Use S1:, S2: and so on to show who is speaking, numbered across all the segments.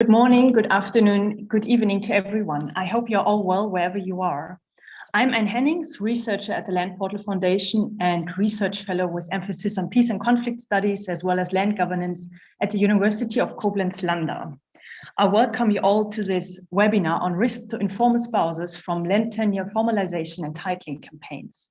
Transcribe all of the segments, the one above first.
S1: Good morning, good afternoon, good evening to everyone. I hope you're all well wherever you are. I'm Anne Hennings, researcher at the Land Portal Foundation and research fellow with emphasis on peace and conflict studies, as well as land governance at the University of Koblenz-Landau. I welcome you all to this webinar on risks to informal spouses from land tenure formalization and titling campaigns.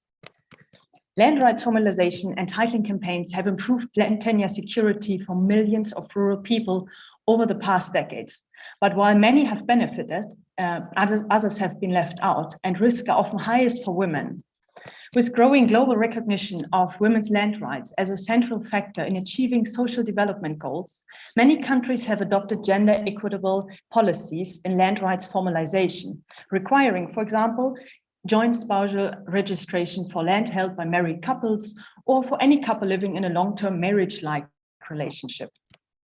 S1: Land rights formalization and titling campaigns have improved land tenure security for millions of rural people over the past decades. But while many have benefited, uh, others, others have been left out and risks are often highest for women. With growing global recognition of women's land rights as a central factor in achieving social development goals, many countries have adopted gender equitable policies in land rights formalization, requiring, for example, joint spousal registration for land held by married couples or for any couple living in a long-term marriage-like relationship.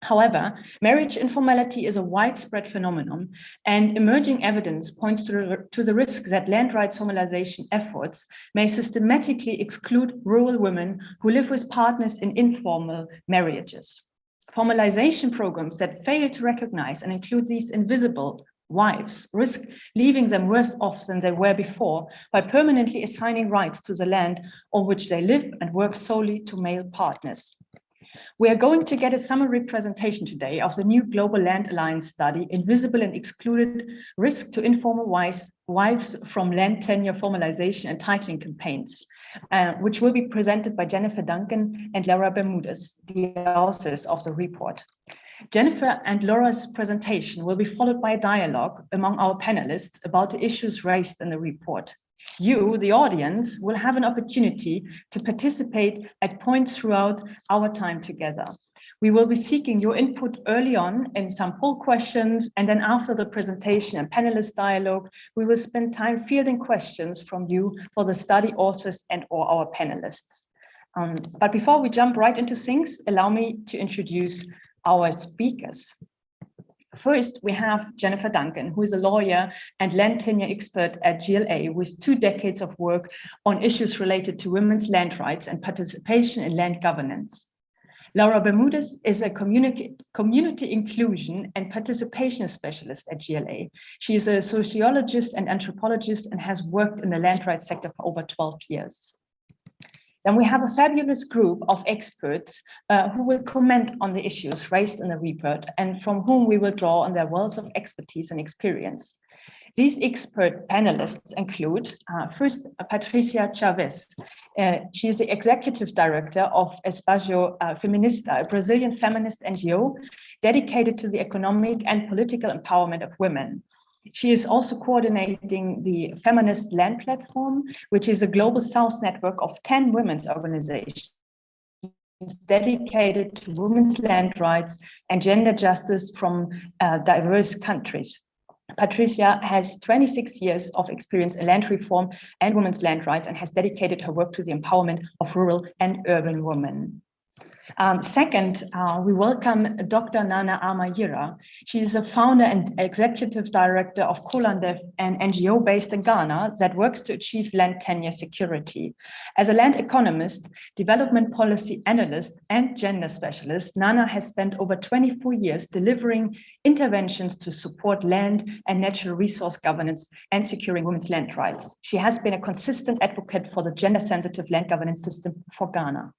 S1: However, marriage informality is a widespread phenomenon and emerging evidence points to the, to the risk that land rights formalization efforts may systematically exclude rural women who live with partners in informal marriages. Formalization programs that fail to recognize and include these invisible wives risk leaving them worse off than they were before by permanently assigning rights to the land on which they live and work solely to male partners. We are going to get a summary presentation today of the new Global Land Alliance study, Invisible and Excluded Risk to Informal Wives, from Land Tenure Formalization and Titling Campaigns, uh, which will be presented by Jennifer Duncan and Laura Bermudez, the authors of the report. Jennifer and Laura's presentation will be followed by a dialogue among our panelists about the issues raised in the report. You, the audience, will have an opportunity to participate at points throughout our time together. We will be seeking your input early on in some poll questions, and then after the presentation and panelist dialogue, we will spend time fielding questions from you for the study authors and or our panelists. Um, but before we jump right into things, allow me to introduce our speakers. First, we have Jennifer Duncan, who is a lawyer and land tenure expert at GLA with two decades of work on issues related to women's land rights and participation in land governance. Laura Bermudez is a community, community inclusion and participation specialist at GLA. She is a sociologist and anthropologist and has worked in the land rights sector for over 12 years. Then we have a fabulous group of experts uh, who will comment on the issues raised in the report and from whom we will draw on their wealth of expertise and experience. These expert panelists include, uh, first, Patricia Chaves. Uh, she is the executive director of Espacio uh, Feminista, a Brazilian feminist NGO dedicated to the economic and political empowerment of women. She is also coordinating the Feminist Land Platform, which is a global South network of 10 women's organizations dedicated to women's land rights and gender justice from uh, diverse countries. Patricia has 26 years of experience in land reform and women's land rights and has dedicated her work to the empowerment of rural and urban women. Um, second, uh, we welcome Dr. Nana Ama Yirrah. She is a founder and executive director of Colandef, an NGO based in Ghana that works to achieve land tenure security. As a land economist, development policy analyst, and gender specialist, Nana has spent over 24 years delivering interventions to support land and natural resource governance and securing women's land rights. She has been a consistent advocate for the gender-sensitive land governance system for Ghana.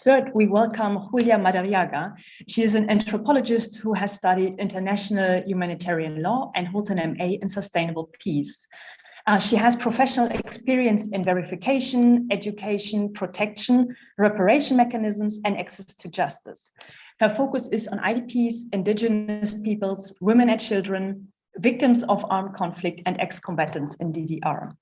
S1: Third, we welcome Julia Madariaga. She is an anthropologist who has studied international humanitarian law and holds an MA in sustainable peace. Uh, she has professional experience in verification, education, protection, reparation mechanisms, and access to justice. Her focus is on IDPs, indigenous peoples, women and children, victims of armed conflict, and ex-combatants in DDR.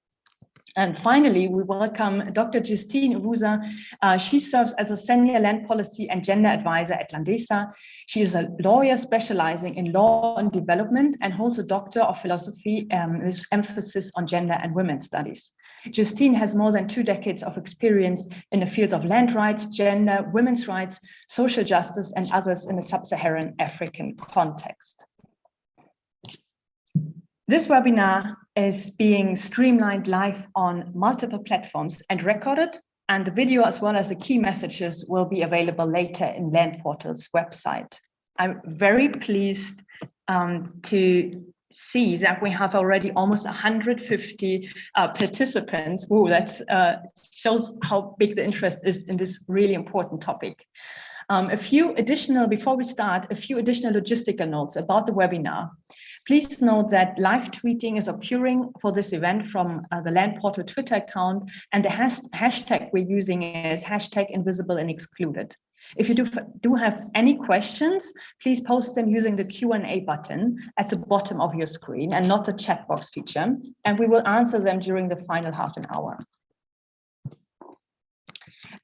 S1: And finally, we welcome Dr. Justine Uvuza. Uh, she serves as a senior land policy and gender advisor at Landesa. She is a lawyer specializing in law and development and holds a doctor of philosophy um, with emphasis on gender and women's studies. Justine has more than two decades of experience in the fields of land rights, gender, women's rights, social justice, and others in the sub-Saharan African context. This webinar is being streamlined live on multiple platforms and recorded, and the video as well as the key messages will be available later in Land Portal's website. I'm very pleased um, to see that we have already almost 150 uh, participants. Ooh, that uh, shows how big the interest is in this really important topic. Um, a few additional, before we start, a few additional logistical notes about the webinar. Please note that live tweeting is occurring for this event from uh, the Land Portal Twitter account, and the has hashtag we're using is hashtag invisible and excluded. If you do, do have any questions, please post them using the Q&A button at the bottom of your screen and not the chat box feature, and we will answer them during the final half an hour.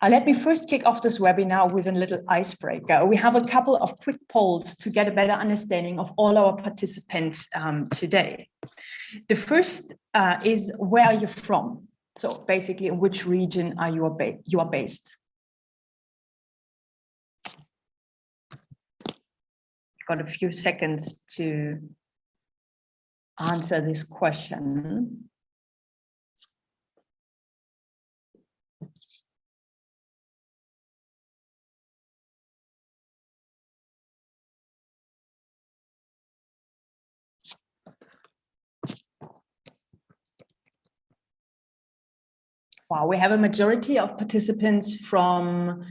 S1: Uh, let me first kick off this webinar with a little icebreaker. We have a couple of quick polls to get a better understanding of all our participants um, today. The first uh, is where are you from? So basically, in which region are you, you are based? Got a few seconds to answer this question. Wow, we have a majority of participants from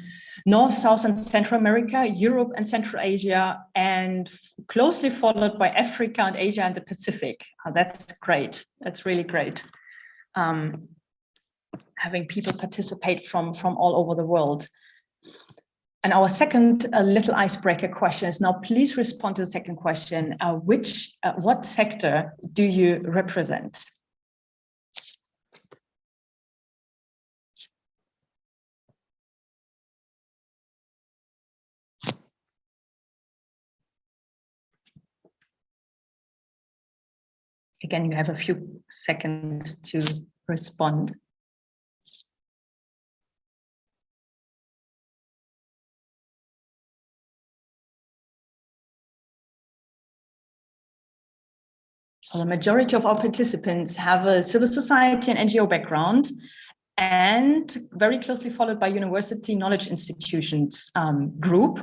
S1: North, South, and Central America, Europe and Central Asia, and closely followed by Africa and Asia and the Pacific. Oh, that's great. That's really great. Um, having people participate from, from all over the world. And our second uh, little icebreaker question is now please respond to the second question. Uh, which, uh, what sector do you represent? Again, you have a few seconds to respond. Well, the majority of our participants have a civil society and NGO background and very closely followed by university knowledge institutions um, group.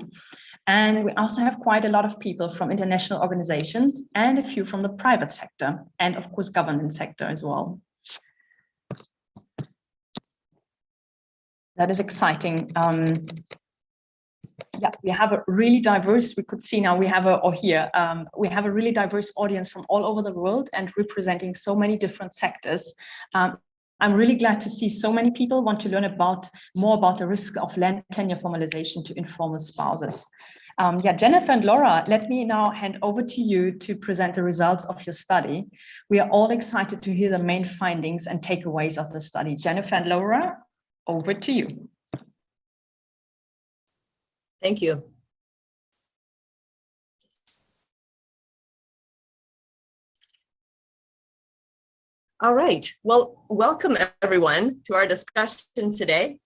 S1: And we also have quite a lot of people from international organizations and a few from the private sector and of course government sector as well. That is exciting. Um, yeah, we have a really diverse, we could see now we have a, or here, um, we have a really diverse audience from all over the world and representing so many different sectors. Um, I'm really glad to see so many people want to learn about more about the risk of land tenure formalization to informal spouses. Um, yeah, Jennifer and Laura, let me now hand over to you to present the results of your study. We are all excited to hear the main findings and takeaways of the study. Jennifer and Laura, over to you.
S2: Thank you. All right, well, welcome everyone to our discussion today.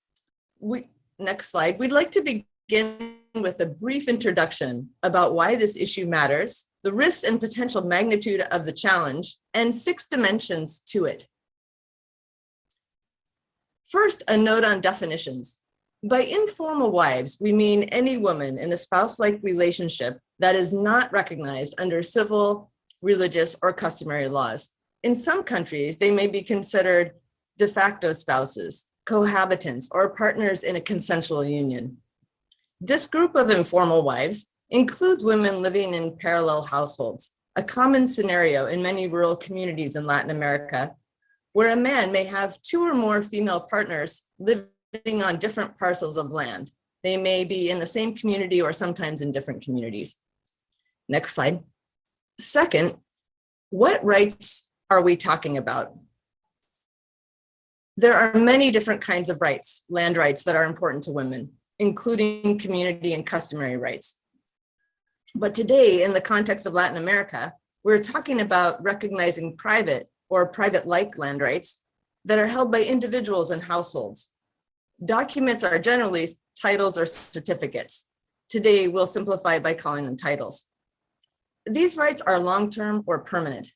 S2: We, next slide, we'd like to begin with a brief introduction about why this issue matters, the risks and potential magnitude of the challenge, and six dimensions to it. First, a note on definitions. By informal wives, we mean any woman in a spouse-like relationship that is not recognized under civil, religious, or customary laws. In some countries, they may be considered de facto spouses, cohabitants, or partners in a consensual union. This group of informal wives includes women living in parallel households, a common scenario in many rural communities in Latin America, where a man may have two or more female partners living on different parcels of land. They may be in the same community or sometimes in different communities. Next slide. Second, what rights are we talking about? There are many different kinds of rights, land rights that are important to women, including community and customary rights. But today, in the context of Latin America, we're talking about recognizing private or private-like land rights that are held by individuals and households. Documents are generally titles or certificates. Today, we'll simplify by calling them titles. These rights are long-term or permanent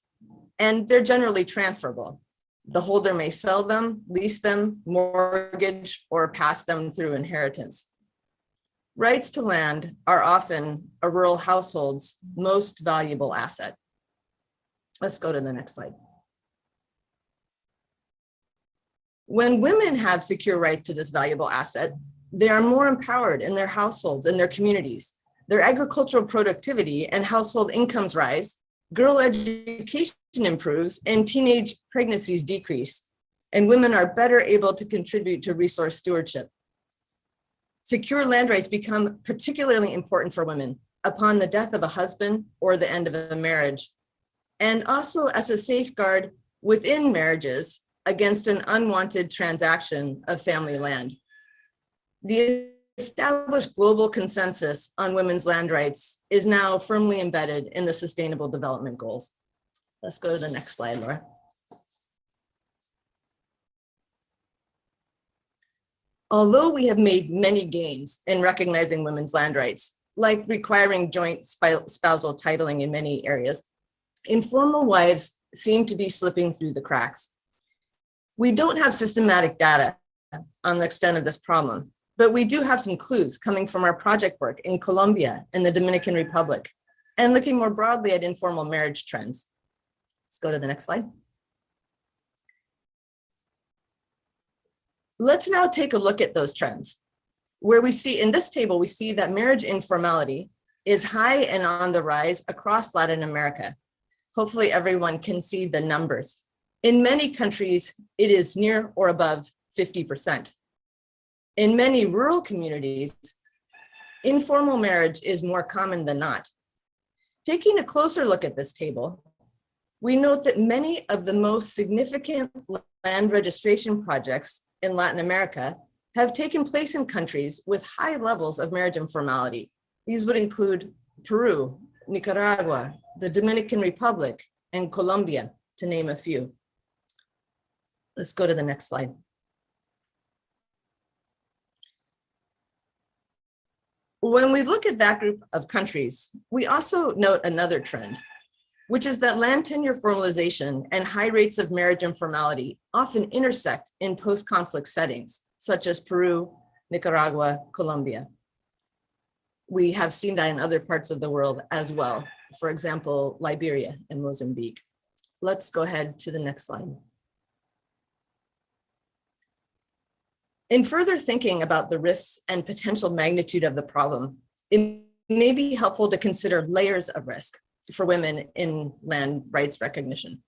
S2: and they're generally transferable. The holder may sell them, lease them, mortgage, or pass them through inheritance. Rights to land are often a rural household's most valuable asset. Let's go to the next slide. When women have secure rights to this valuable asset, they are more empowered in their households and their communities. Their agricultural productivity and household incomes rise, girl education improves, and teenage pregnancies decrease. And women are better able to contribute to resource stewardship. Secure land rights become particularly important for women upon the death of a husband or the end of a marriage, and also as a safeguard within marriages against an unwanted transaction of family land. The established global consensus on women's land rights is now firmly embedded in the Sustainable Development Goals. Let's go to the next slide, Laura. Although we have made many gains in recognizing women's land rights, like requiring joint spousal titling in many areas, informal wives seem to be slipping through the cracks. We don't have systematic data on the extent of this problem, but we do have some clues coming from our project work in Colombia and the Dominican Republic, and looking more broadly at informal marriage trends. Let's go to the next slide. Let's now take a look at those trends. Where we see in this table, we see that marriage informality is high and on the rise across Latin America. Hopefully everyone can see the numbers. In many countries, it is near or above 50%. In many rural communities, informal marriage is more common than not. Taking a closer look at this table, we note that many of the most significant land registration projects in Latin America have taken place in countries with high levels of marriage informality. These would include Peru, Nicaragua, the Dominican Republic, and Colombia, to name a few. Let's go to the next slide. When we look at that group of countries, we also note another trend, which is that land tenure formalization and high rates of marriage informality often intersect in post-conflict settings, such as Peru, Nicaragua, Colombia. We have seen that in other parts of the world as well. For example, Liberia and Mozambique. Let's go ahead to the next slide. In further thinking about the risks and potential magnitude of the problem, it may be helpful to consider layers of risk for women in land rights recognition.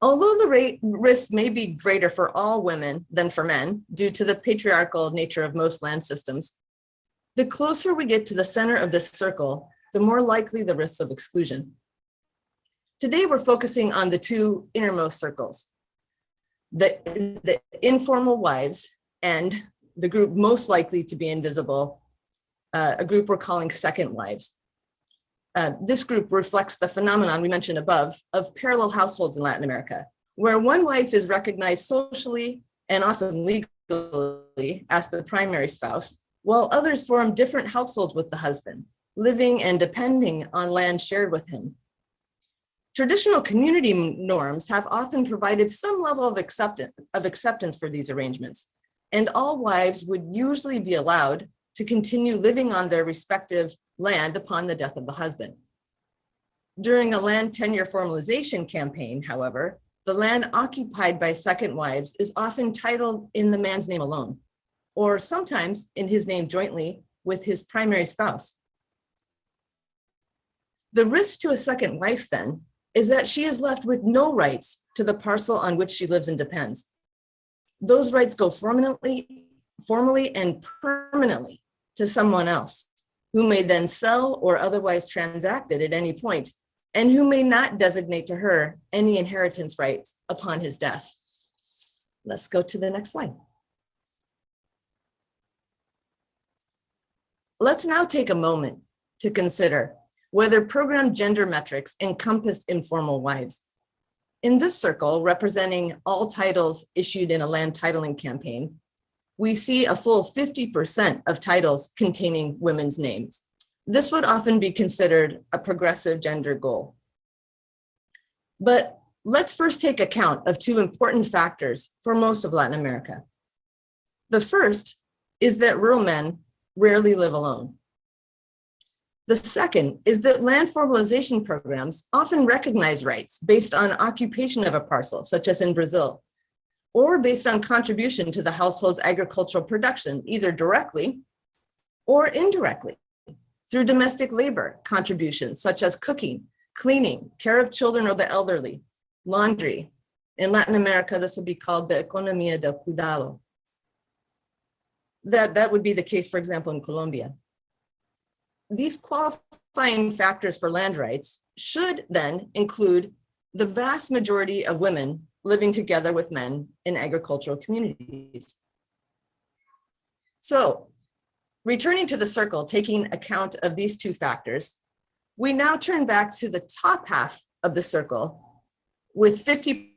S2: Although the rate risk may be greater for all women than for men due to the patriarchal nature of most land systems, the closer we get to the center of this circle, the more likely the risks of exclusion. Today, we're focusing on the two innermost circles, the, the informal wives and the group most likely to be invisible, uh, a group we're calling second wives. Uh, this group reflects the phenomenon we mentioned above of parallel households in Latin America, where one wife is recognized socially and often legally as the primary spouse, while others form different households with the husband, living and depending on land shared with him. Traditional community norms have often provided some level of acceptance, of acceptance for these arrangements, and all wives would usually be allowed to continue living on their respective land upon the death of the husband. During a land tenure formalization campaign, however, the land occupied by second wives is often titled in the man's name alone, or sometimes in his name jointly with his primary spouse. The risk to a second wife then is that she is left with no rights to the parcel on which she lives and depends. Those rights go formally, formally and permanently to someone else who may then sell or otherwise transact it at any point and who may not designate to her any inheritance rights upon his death. Let's go to the next slide. Let's now take a moment to consider whether program gender metrics encompass informal wives. In this circle, representing all titles issued in a land titling campaign, we see a full 50% of titles containing women's names. This would often be considered a progressive gender goal. But let's first take account of two important factors for most of Latin America. The first is that rural men rarely live alone. The second is that land formalization programs often recognize rights based on occupation of a parcel, such as in Brazil, or based on contribution to the household's agricultural production, either directly or indirectly through domestic labor contributions, such as cooking, cleaning, care of children or the elderly, laundry. In Latin America, this would be called the economía del cuidado. That, that would be the case, for example, in Colombia. These qualifying factors for land rights should then include the vast majority of women living together with men in agricultural communities. So returning to the circle, taking account of these two factors, we now turn back to the top half of the circle with 50%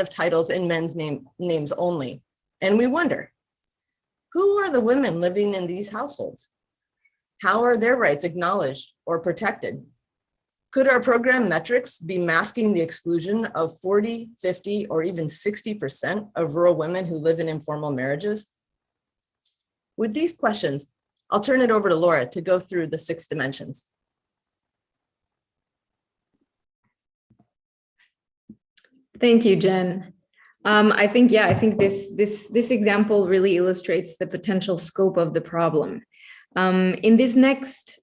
S2: of titles in men's name, names only. And we wonder, who are the women living in these households? How are their rights acknowledged or protected? Could our program metrics be masking the exclusion of 40, 50, or even 60% of rural women who live in informal marriages? With these questions, I'll turn it over to Laura to go through the six dimensions.
S3: Thank you, Jen. Um, I think, yeah, I think this, this, this example really illustrates the potential scope of the problem. Um, in this next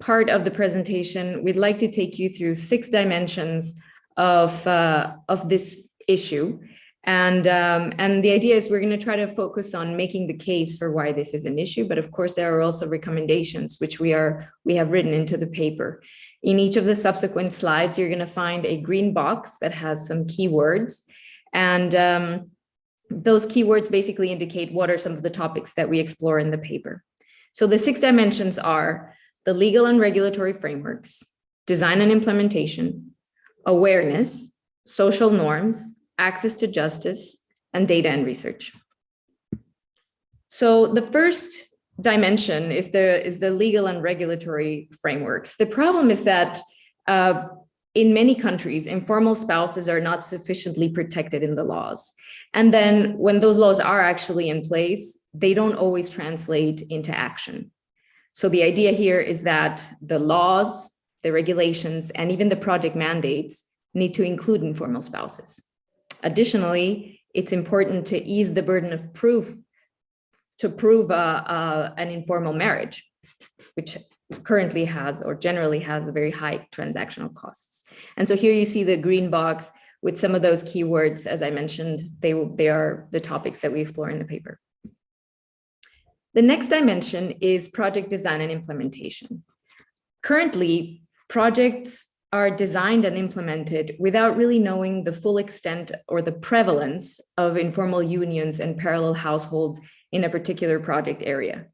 S3: part of the presentation, we'd like to take you through six dimensions of, uh, of this issue. And, um, and the idea is we're going to try to focus on making the case for why this is an issue. But of course, there are also recommendations which we are we have written into the paper. In each of the subsequent slides, you're going to find a green box that has some keywords. And um, those keywords basically indicate what are some of the topics that we explore in the paper. So the six dimensions are the legal and regulatory frameworks, design and implementation, awareness, social norms, access to justice, and data and research. So the first dimension is the is the legal and regulatory frameworks. The problem is that uh, in many countries, informal spouses are not sufficiently protected in the laws. And then when those laws are actually in place, they don't always translate into action. So the idea here is that the laws, the regulations, and even the project mandates need to include informal spouses. Additionally, it's important to ease the burden of proof to prove uh, uh, an informal marriage, which currently has or generally has a very high transactional costs. And so here you see the green box with some of those keywords, as I mentioned, they, they are the topics that we explore in the paper. The next dimension is project design and implementation. Currently, projects are designed and implemented without really knowing the full extent or the prevalence of informal unions and parallel households in a particular project area.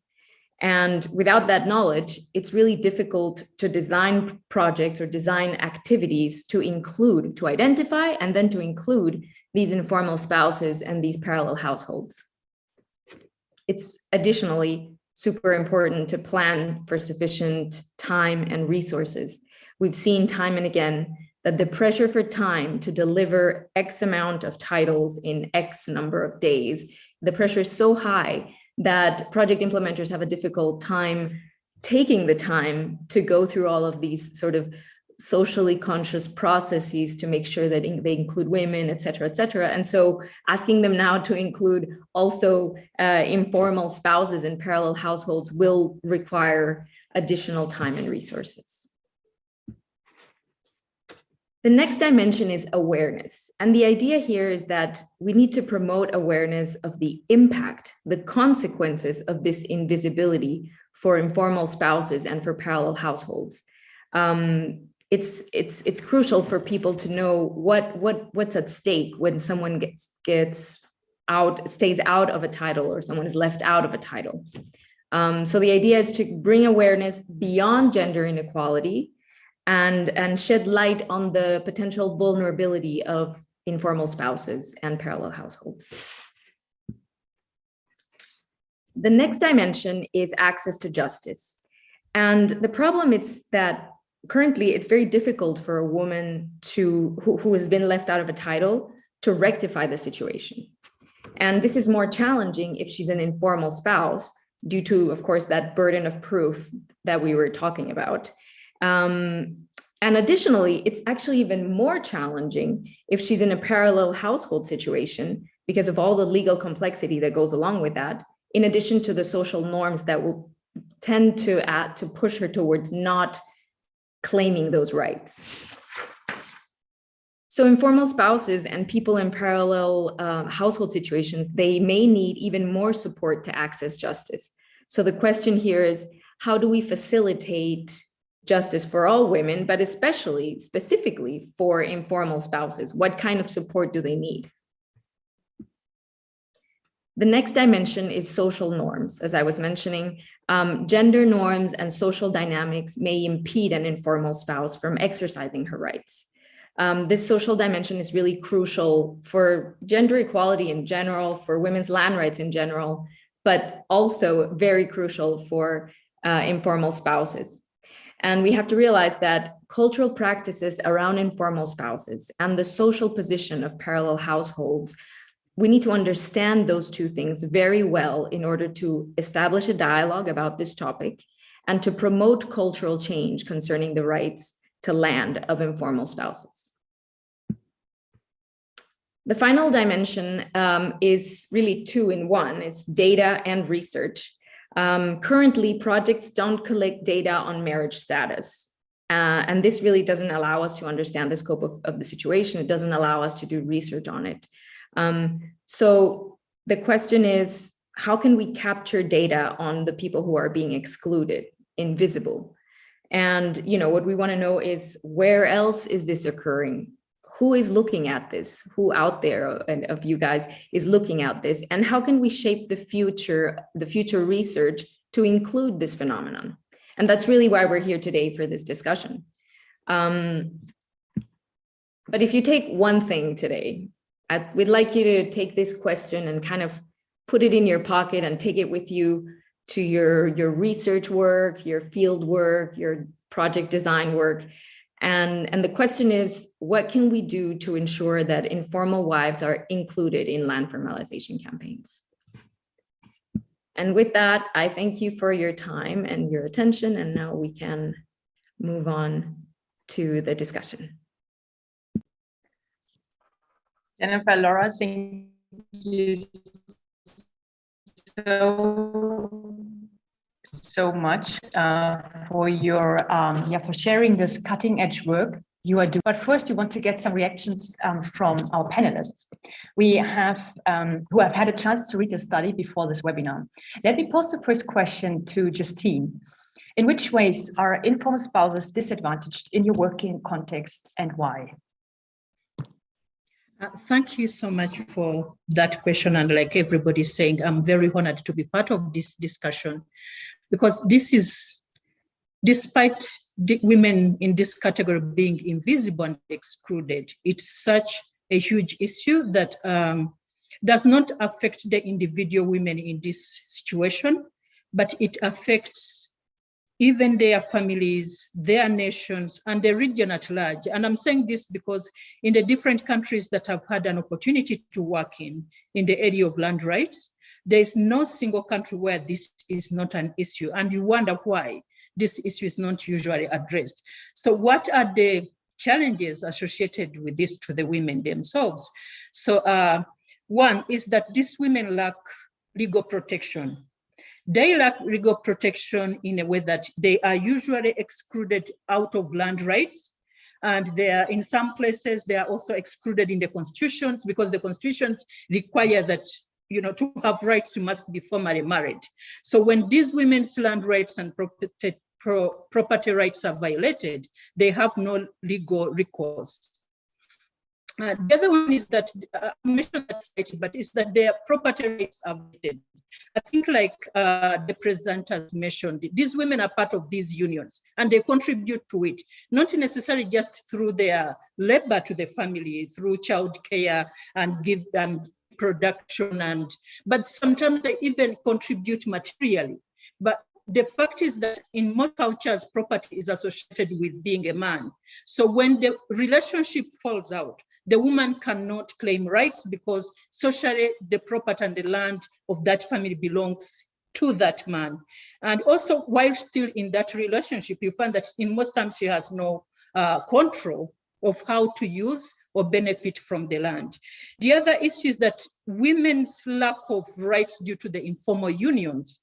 S3: And without that knowledge, it's really difficult to design projects or design activities to include, to identify, and then to include these informal spouses and these parallel households. It's additionally super important to plan for sufficient time and resources. We've seen time and again that the pressure for time to deliver X amount of titles in X number of days, the pressure is so high that project implementers have a difficult time taking the time to go through all of these sort of socially conscious processes to make sure that they include women, et cetera, et cetera. And so asking them now to include also uh, informal spouses in parallel households will require additional time and resources. The next dimension is awareness. And the idea here is that we need to promote awareness of the impact, the consequences of this invisibility for informal spouses and for parallel households. Um, it's it's it's crucial for people to know what what what's at stake when someone gets gets out stays out of a title or someone is left out of a title. Um, so the idea is to bring awareness beyond gender inequality and, and shed light on the potential vulnerability of informal spouses and parallel households. The next dimension is access to justice. And the problem is that currently it's very difficult for a woman to who, who has been left out of a title to rectify the situation. And this is more challenging if she's an informal spouse due to, of course, that burden of proof that we were talking about. Um, and additionally, it's actually even more challenging if she's in a parallel household situation because of all the legal complexity that goes along with that, in addition to the social norms that will tend to add to push her towards not claiming those rights. So informal spouses and people in parallel uh, household situations, they may need even more support to access justice. So the question here is, how do we facilitate justice for all women, but especially specifically for informal spouses? What kind of support do they need? The next dimension is social norms. As I was mentioning, um, gender norms and social dynamics may impede an informal spouse from exercising her rights. Um, this social dimension is really crucial for gender equality in general, for women's land rights in general, but also very crucial for uh, informal spouses. And we have to realize that cultural practices around informal spouses and the social position of parallel households we need to understand those two things very well in order to establish a dialogue about this topic and to promote cultural change concerning the rights to land of informal spouses. The final dimension um, is really two in one. It's data and research. Um, currently, projects don't collect data on marriage status. Uh, and this really doesn't allow us to understand the scope of, of the situation. It doesn't allow us to do research on it. Um, so the question is, how can we capture data on the people who are being excluded, invisible? And you know what we want to know is where else is this occurring? Who is looking at this? Who out there of you guys is looking at this? And how can we shape the future, the future research to include this phenomenon? And that's really why we're here today for this discussion. Um, but if you take one thing today, I, we'd like you to take this question and kind of put it in your pocket and take it with you to your, your research work, your field work, your project design work. And, and the question is, what can we do to ensure that informal wives are included in land formalization campaigns? And with that, I thank you for your time and your attention. And now we can move on to the discussion.
S1: Jennifer, Laura, thank you so so much uh, for your um, yeah for sharing this cutting edge work you are doing. But first, we want to get some reactions um, from our panelists. We have um, who have had a chance to read the study before this webinar. Let me pose the first question to Justine. In which ways are informal spouses disadvantaged in your working context and why?
S4: Uh, thank you so much for that question. And like everybody's saying, I'm very honored to be part of this discussion because this is, despite women in this category being invisible and excluded, it's such a huge issue that um, does not affect the individual women in this situation, but it affects even their families, their nations, and the region at large. And I'm saying this because in the different countries that I've had an opportunity to work in, in the area of land rights, there is no single country where this is not an issue. And you wonder why this issue is not usually addressed. So what are the challenges associated with this to the women themselves? So uh, one is that these women lack legal protection they lack legal protection in a way that they are usually excluded out of land rights. And they are in some places, they are also excluded in the constitutions because the constitutions require that you know, to have rights, you must be formally married. So when these women's land rights and property, pro, property rights are violated, they have no legal recourse. Uh, the other one is that, uh, mentioned that, but is that their property rights are violated. I think like uh, the president has mentioned, these women are part of these unions and they contribute to it, not necessarily just through their labor to the family, through child care and give and production and, but sometimes they even contribute materially. But the fact is that in most cultures, property is associated with being a man. So when the relationship falls out, the woman cannot claim rights because socially the property and the land of that family belongs to that man. And also while still in that relationship, you find that in most times she has no uh, control of how to use or benefit from the land. The other issue is that women's lack of rights due to the informal unions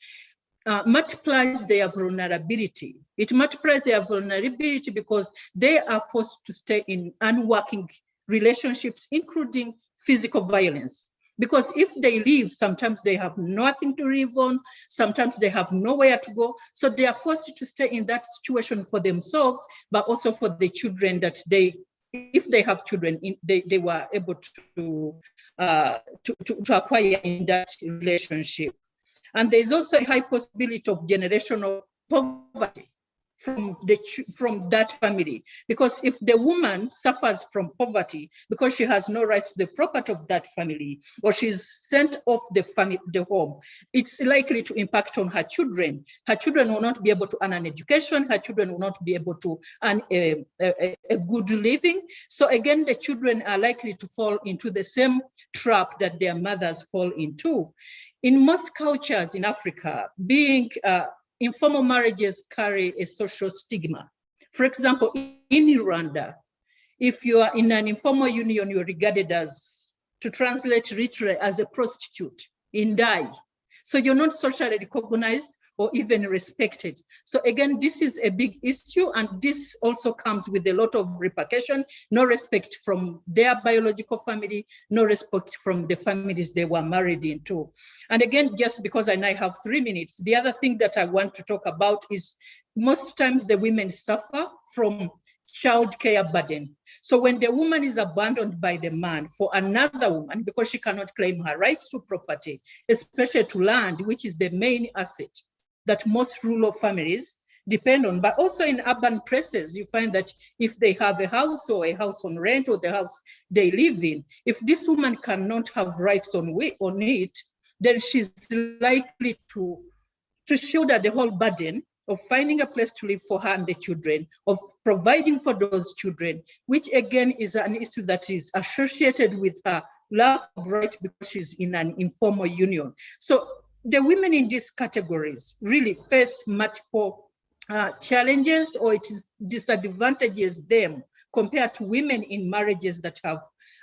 S4: uh, multiplies their vulnerability. It multiplies their vulnerability because they are forced to stay in unworking relationships, including physical violence. Because if they leave, sometimes they have nothing to live on, sometimes they have nowhere to go. So they are forced to stay in that situation for themselves, but also for the children that they, if they have children, in, they, they were able to, uh, to, to, to acquire in that relationship. And there's also a high possibility of generational poverty from the from that family. Because if the woman suffers from poverty because she has no rights to the property of that family or she's sent off the family the home it's likely to impact on her children. Her children will not be able to earn an education. Her children will not be able to earn a, a, a good living. So again the children are likely to fall into the same trap that their mothers fall into. In most cultures in africa being uh, informal marriages carry a social stigma. For example, in Rwanda, if you are in an informal union, you're regarded as, to translate literally, as a prostitute, indaya. So you're not socially recognized or even respected. So again, this is a big issue and this also comes with a lot of repercussion, no respect from their biological family, no respect from the families they were married into. And again, just because I now have three minutes, the other thing that I want to talk about is most times the women suffer from child care burden. So when the woman is abandoned by the man for another woman because she cannot claim her rights to property, especially to land, which is the main asset, that most rural families depend on. But also in urban places, you find that if they have a house or a house on rent or the house they live in, if this woman cannot have rights on, on it, then she's likely to, to shoulder the whole burden of finding a place to live for her and the children, of providing for those children, which again is an issue that is associated with her lack of right because she's in an informal union. So the women in these categories really face multiple uh, challenges or it disadvantages them compared to women in marriages that have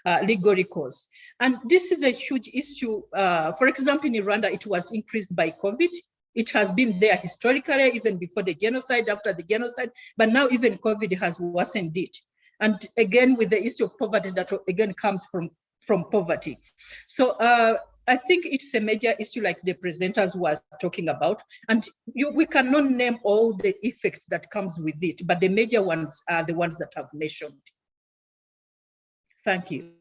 S4: uh, legal recourse. And this is a huge issue. Uh, for example, in Rwanda, it was increased by COVID. It has been there historically, even before the genocide, after the genocide, but now even COVID has worsened it. And again, with the issue of poverty that again comes from, from poverty. So uh, I think it's a major issue like the presenters were talking about, and you, we cannot name all the effects that comes with it, but the major ones are the ones that I've mentioned. Thank you.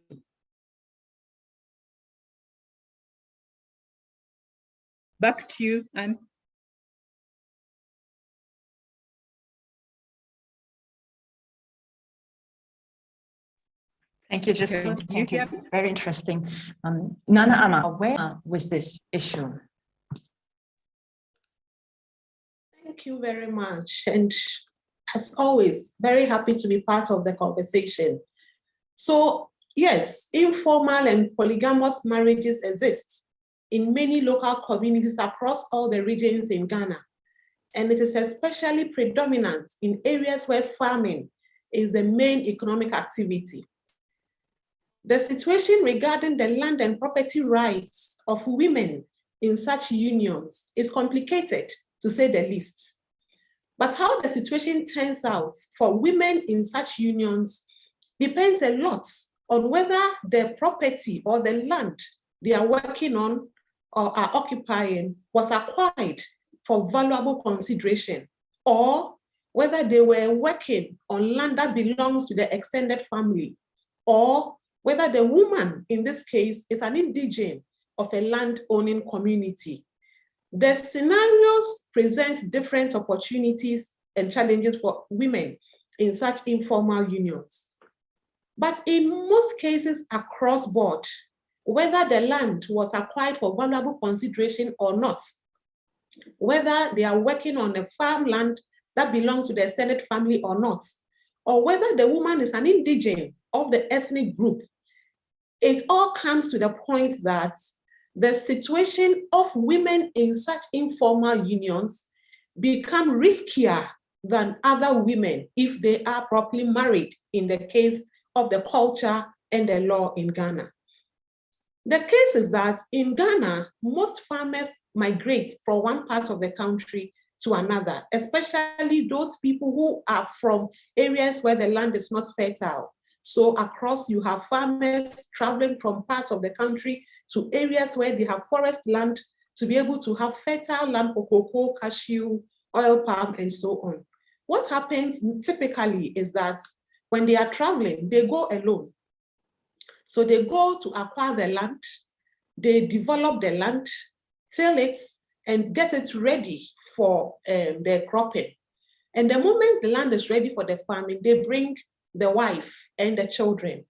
S4: Back to you, Anne.
S1: Thank you, Justine.
S4: Okay.
S1: Thank
S4: You
S1: you. Very interesting. Um, Nana Ama, where was this issue?
S5: Thank you very much. And as always, very happy to be part of the conversation. So yes, informal and polygamous marriages exist in many local communities across all the regions in Ghana. And it is especially predominant in areas where farming is the main economic activity. The situation regarding the land and property rights of women in such unions is complicated, to say the least. But how the situation turns out for women in such unions depends a lot on whether the property or the land they are working on or are occupying was acquired for valuable consideration or whether they were working on land that belongs to the extended family or whether the woman in this case is an indigene of a land owning community. The scenarios present different opportunities and challenges for women in such informal unions. But in most cases across board, whether the land was acquired for valuable consideration or not, whether they are working on a farmland that belongs to the extended family or not, or whether the woman is an indigene of the ethnic group, it all comes to the point that the situation of women in such informal unions become riskier than other women if they are properly married in the case of the culture and the law in Ghana. The case is that in Ghana, most farmers migrate from one part of the country to another, especially those people who are from areas where the land is not fertile. So across you have farmers traveling from parts of the country to areas where they have forest land to be able to have fertile land for cocoa, cashew, oil palm, and so on. What happens typically is that when they are traveling, they go alone. So they go to acquire the land, they develop the land, till it, and get it ready for um, their cropping. And the moment the land is ready for the farming, they bring the wife and the children.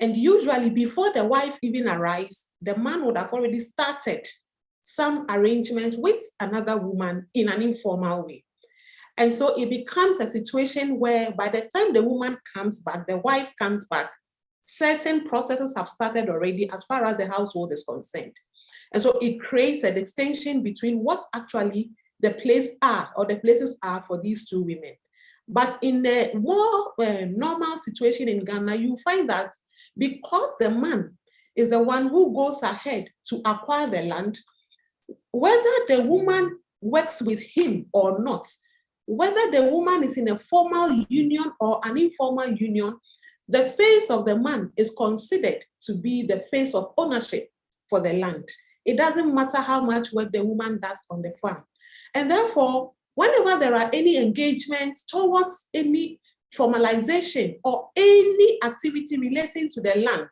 S5: And usually before the wife even arrives, the man would have already started some arrangement with another woman in an informal way. And so it becomes a situation where by the time the woman comes back, the wife comes back, certain processes have started already as far as the household is concerned. And so it creates a distinction between what actually the place are or the places are for these two women. But in the more uh, normal situation in Ghana, you find that because the man is the one who goes ahead to acquire the land, whether the woman works with him or not, whether the woman is in a formal union or an informal union, the face of the man is considered to be the face of ownership for the land. It doesn't matter how much work the woman does on the farm. And therefore, whenever there are any engagements towards any formalization or any activity relating to the land,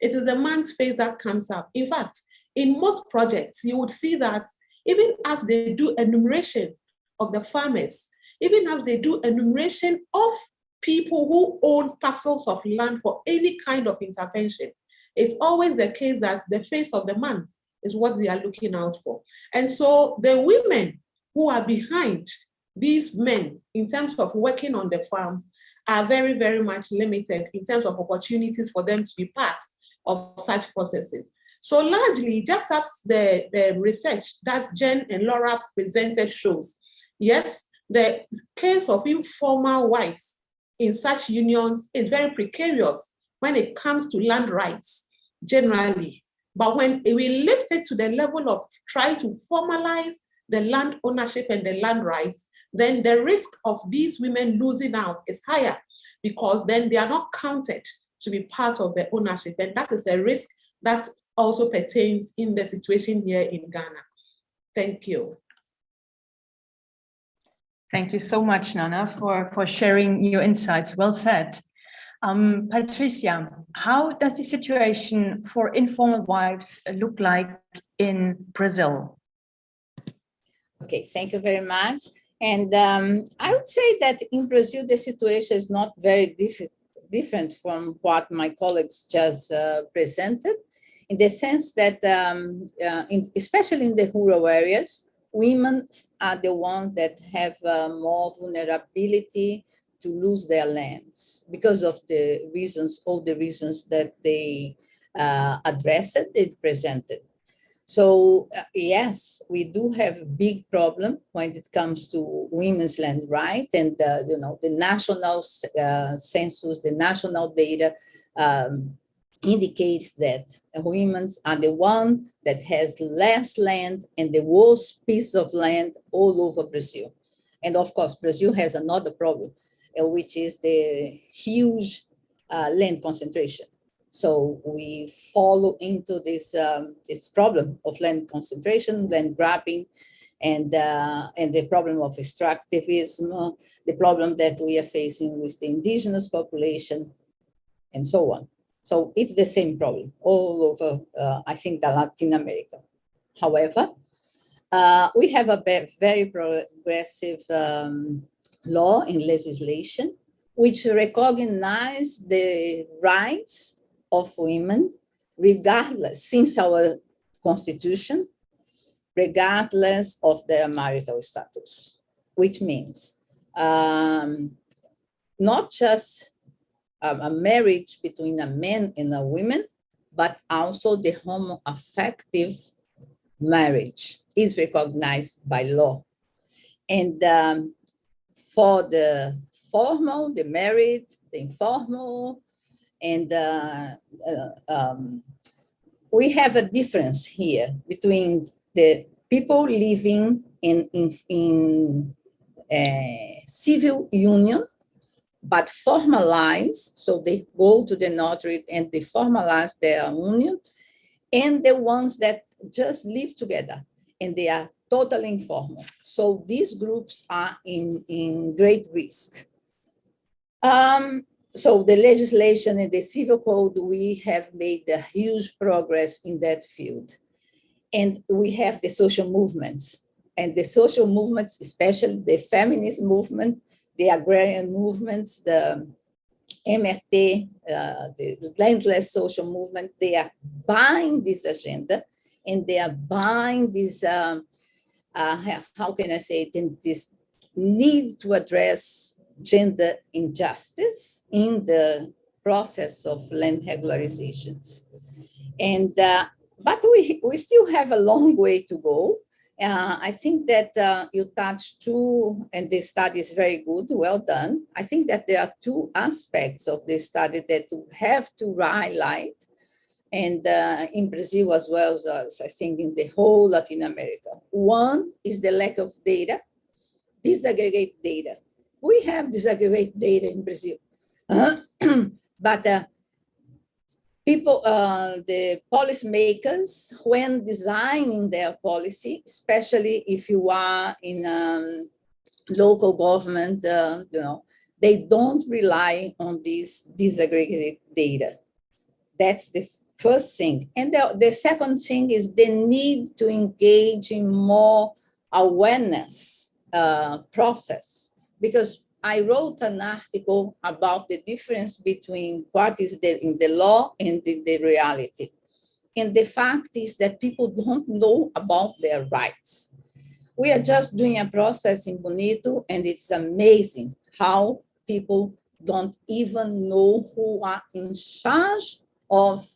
S5: it is the man's face that comes up. In fact, in most projects, you would see that even as they do enumeration of the farmers, even as they do enumeration of people who own parcels of land for any kind of intervention, it's always the case that the face of the man is what they are looking out for. And so the women who are behind these men in terms of working on the farms are very, very much limited in terms of opportunities for them to be part of such processes. So largely, just as the, the research that Jen and Laura presented shows, yes, the case of informal wives in such unions is very precarious when it comes to land rights generally. But when we lift it to the level of trying to formalize the land ownership and the land rights, then the risk of these women losing out is higher because then they are not counted to be part of the ownership. And that is a risk that also pertains in the situation here in Ghana. Thank you.
S1: Thank you so much, Nana, for, for sharing your insights. Well said. Um, Patricia, how does the situation for informal wives look like in Brazil?
S6: Okay, thank you very much. And um, I would say that in Brazil, the situation is not very diff different from what my colleagues just uh, presented, in the sense that, um, uh, in, especially in the rural areas, women are the ones that have uh, more vulnerability to lose their lands because of the reasons, all the reasons that they uh, addressed, they presented. So uh, yes, we do have a big problem when it comes to women's land right and uh, you know the national uh, census, the national data um, indicates that women are the one that has less land and the worst piece of land all over Brazil. And of course, Brazil has another problem, uh, which is the huge uh, land concentration. So we follow into this, um, this problem of land concentration, land grabbing, and, uh, and the problem of extractivism, the problem that we are facing with the indigenous population, and so on. So it's the same problem all over, uh, I think, the Latin America. However, uh, we have a very progressive um, law and legislation which recognize the rights of women, regardless, since our constitution, regardless of their marital status, which means um, not just a, marriage between a man and a woman, but also the homoaffective marriage is recognized by law. And um, for the formal, the married, the informal, and uh, uh, um, we have a difference here between the people living in, in, in a civil union, but formalize, so they go to the notary and they formalize their union, and the ones that just live together and they are totally informal. So these groups are in, in great risk. Um, so the legislation and the civil code, we have made a huge progress in that field. And we have the social movements. And the social movements, especially the feminist movement, the agrarian movements, the MST, uh, the landless social movement, they are buying this agenda. And they are buying this, um, uh, how can I say it, in this need to address gender injustice in the process of land regularizations. And, uh, but we, we still have a long way to go. Uh, I think that uh, you touched two, and this study is very good, well done. I think that there are two aspects of this study that we have to highlight, and uh, in Brazil as well as I think in the whole Latin America. One is the lack of data, disaggregate data we have disaggregate data in Brazil. but uh, people, uh, the policymakers, when designing their policy, especially if you are in um, local government, uh, you know, they don't rely on this disaggregated data. That's the first thing. And the, the second thing is the need to engage in more awareness uh, process because I wrote an article about the difference between what is the, in the law and in the reality. And the fact is that people don't know about their rights. We are just doing a process in Bonito and it's amazing how people don't even know who are in charge of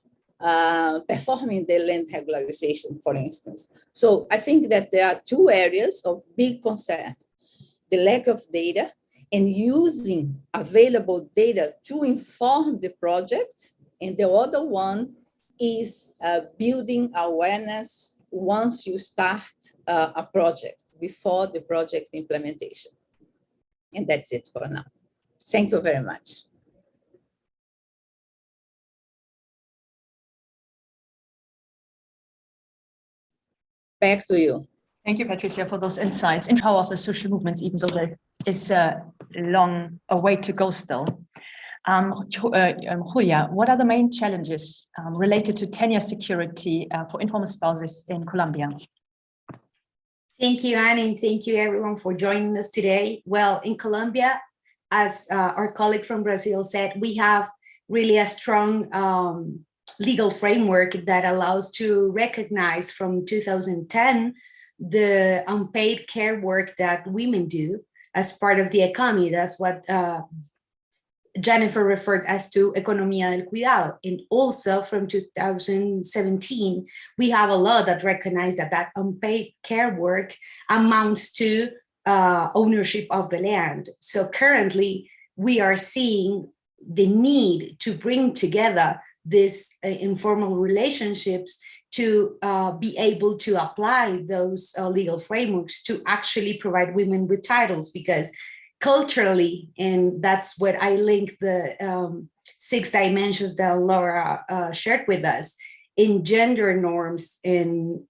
S6: uh, performing the land regularization, for instance. So I think that there are two areas of big concern the lack of data and using available data to inform the project. And the other one is uh, building awareness once you start uh, a project before the project implementation. And that's it for now. Thank you very much. Back to you.
S1: Thank you, Patricia, for those insights in power of the social movements, even though there is a long a way to go still. Um, uh, um, Julia, what are the main challenges um, related to tenure security uh, for informal spouses in Colombia?
S7: Thank you, Anne, and thank you everyone for joining us today. Well, in Colombia, as uh, our colleague from Brazil said, we have really a strong um, legal framework that allows to recognize from 2010 the unpaid care work that women do as part of the economy. That's what uh, Jennifer referred as to economía del cuidado. And also from 2017, we have a law that recognizes that that unpaid care work amounts to uh, ownership of the land. So currently we are seeing the need to bring together these uh, informal relationships to uh, be able to apply those uh, legal frameworks to actually provide women with titles because culturally, and that's what I link the um, six dimensions that Laura uh, shared with us, in gender norms in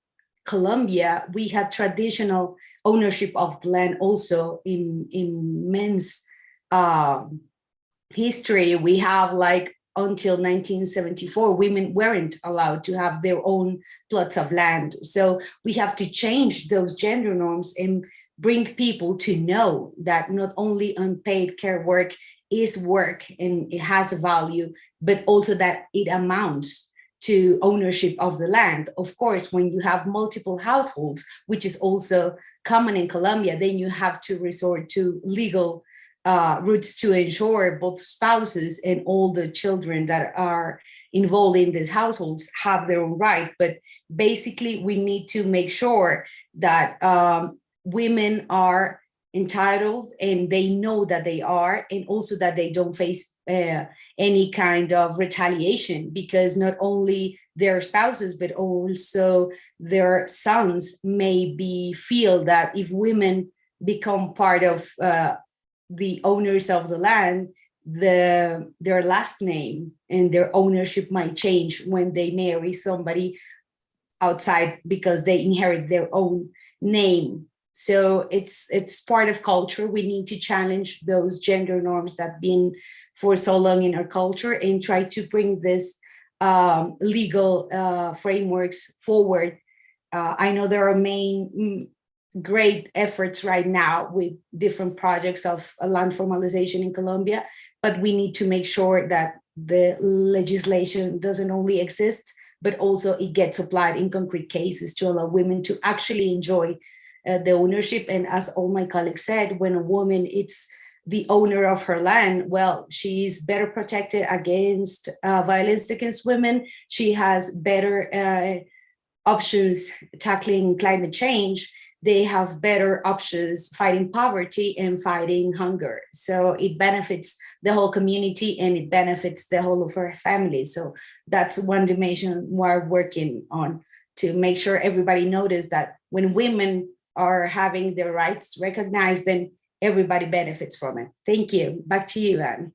S7: Colombia, we have traditional ownership of land also in, in men's um, history. We have like until 1974, women weren't allowed to have their own plots of land. So we have to change those gender norms and bring people to know that not only unpaid care work is work and it has a value, but also that it amounts to ownership of the land. Of course, when you have multiple households, which is also common in Colombia, then you have to resort to legal uh, routes to ensure both spouses and all the children that are involved in these households have their own right. But basically, we need to make sure that um, women are entitled and they know that they are, and also that they don't face uh, any kind of retaliation because not only their spouses, but also their sons may be feel that if women become part of uh, the owners of the land, the their last name and their ownership might change when they marry somebody outside because they inherit their own name. So it's it's part of culture. We need to challenge those gender norms that been for so long in our culture and try to bring this um, legal uh, frameworks forward. Uh, I know there are main mm, great efforts right now with different projects of land formalization in Colombia, but we need to make sure that the legislation doesn't only exist, but also it gets applied in concrete cases to allow women to actually enjoy uh, the ownership. And as all my colleagues said, when a woman it's the owner of her land, well, she's better protected against uh, violence against women. She has better uh, options tackling climate change. They have better options fighting poverty and fighting hunger. So it benefits the whole community and it benefits the whole of our family. So that's one dimension we're working on to make sure everybody notice that when women are having their rights recognized, then everybody benefits from it. Thank you. Back to you, Anne.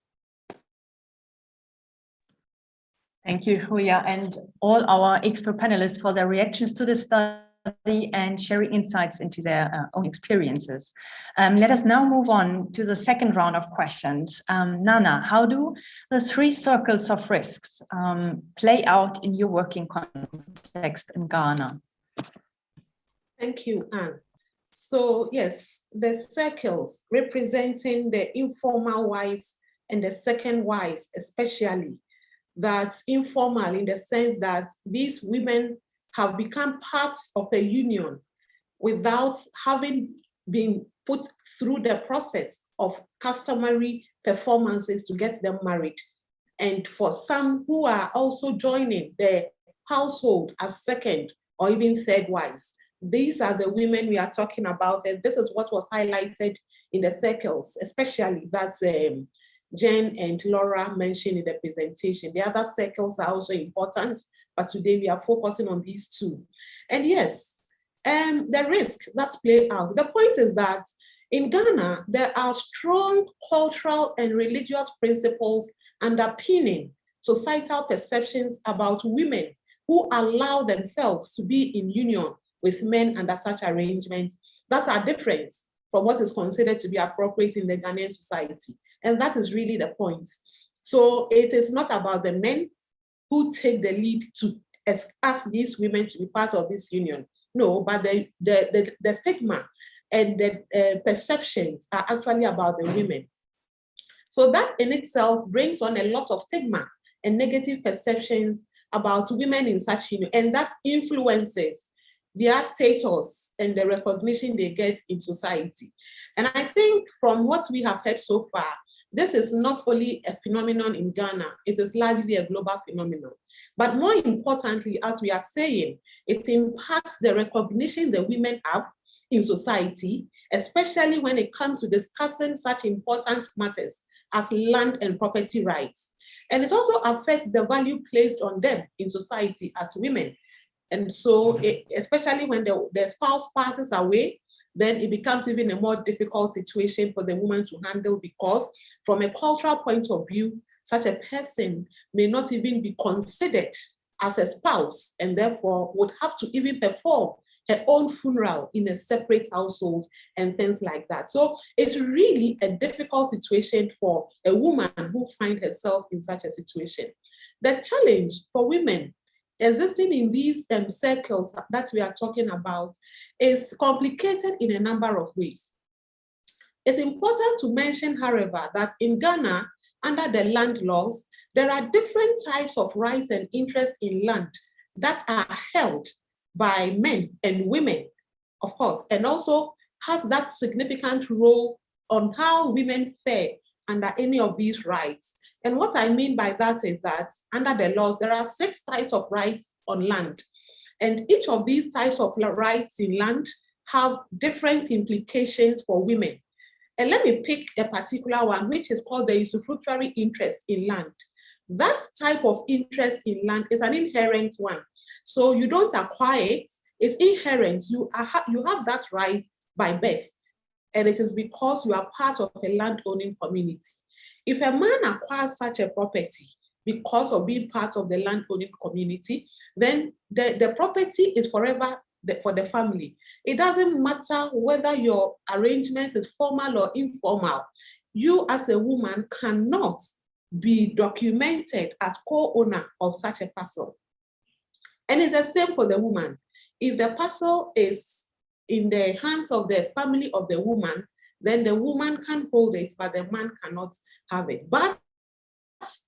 S1: Thank you, Julia, and all our expert panelists for their reactions to the study and sharing insights into their uh, own experiences. Um, let us now move on to the second round of questions. Um, Nana, how do the three circles of risks um, play out in your working context in Ghana?
S5: Thank you, Anne. So yes, the circles representing the informal wives and the second wives, especially, that's informal in the sense that these women have become parts of a union without having been put through the process of customary performances to get them married. And for some who are also joining the household as second or even third wives, these are the women we are talking about, and this is what was highlighted in the circles, especially that um, Jen and Laura mentioned in the presentation. The other circles are also important, but today we are focusing on these two. And yes, um, the risk that play out. The point is that in Ghana, there are strong cultural and religious principles underpinning societal perceptions about women who allow themselves to be in union with men under such arrangements that are different from what is considered to be appropriate in the Ghanaian society. And that is really the point. So it is not about the men who take the lead to ask these women to be part of this union. No, but the, the, the, the stigma and the uh, perceptions are actually about the women. So that in itself brings on a lot of stigma and negative perceptions about women in such union, and that influences their status and the recognition they get in society. And I think from what we have heard so far, this is not only a phenomenon in Ghana, it is largely a global phenomenon. But more importantly, as we are saying, it impacts the recognition that women have in society, especially when it comes to discussing such important matters as land and property rights. And it also affects the value placed on them in society as women, and so, it, especially when the, the spouse passes away, then it becomes even a more difficult situation for the woman to handle because from a cultural point of view, such a person may not even be considered as a spouse and therefore would have to even perform her own funeral in a separate household and things like that. So it's really a difficult situation for a woman who finds herself in such a situation. The challenge for women existing in these um, circles that we are talking about is complicated in a number of ways. It's important to mention, however, that in Ghana, under the land laws, there are different types of rights and interests in land that are held by men and women, of course, and also has that significant role on how women fare under any of these rights. And what I mean by that is that under the laws, there are six types of rights on land. And each of these types of rights in land have different implications for women. And let me pick a particular one, which is called the usufructuary interest in land. That type of interest in land is an inherent one. So you don't acquire it, it's inherent. You, are, you have that right by birth. And it is because you are part of a landowning community. If a man acquires such a property because of being part of the landowning community, then the, the property is forever for the family. It doesn't matter whether your arrangement is formal or informal. You as a woman cannot be documented as co-owner of such a parcel. And it's the same for the woman. If the parcel is in the hands of the family of the woman, then the woman can hold it, but the man cannot have it. But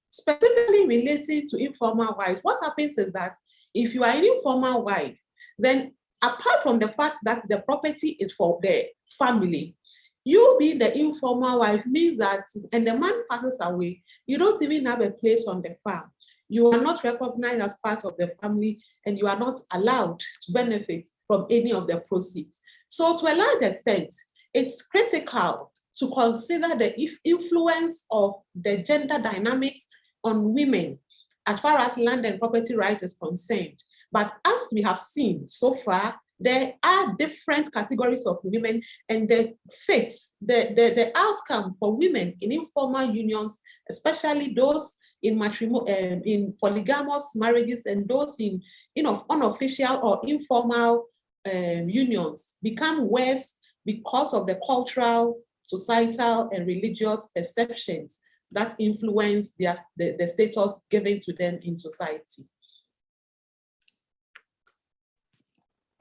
S5: specifically related to informal wives, what happens is that if you are an informal wife, then apart from the fact that the property is for the family, you being the informal wife means that, and the man passes away, you don't even have a place on the farm. You are not recognized as part of the family and you are not allowed to benefit from any of the proceeds. So to a large extent, it's critical to consider the influence of the gender dynamics on women as far as land and property rights is concerned. But as we have seen so far, there are different categories of women and the fate, the, the, the outcome for women in informal unions, especially those in um, in polygamous marriages and those in you know, unofficial or informal um, unions become worse because of the cultural, societal, and religious perceptions that influence their, the, the status given to them in society.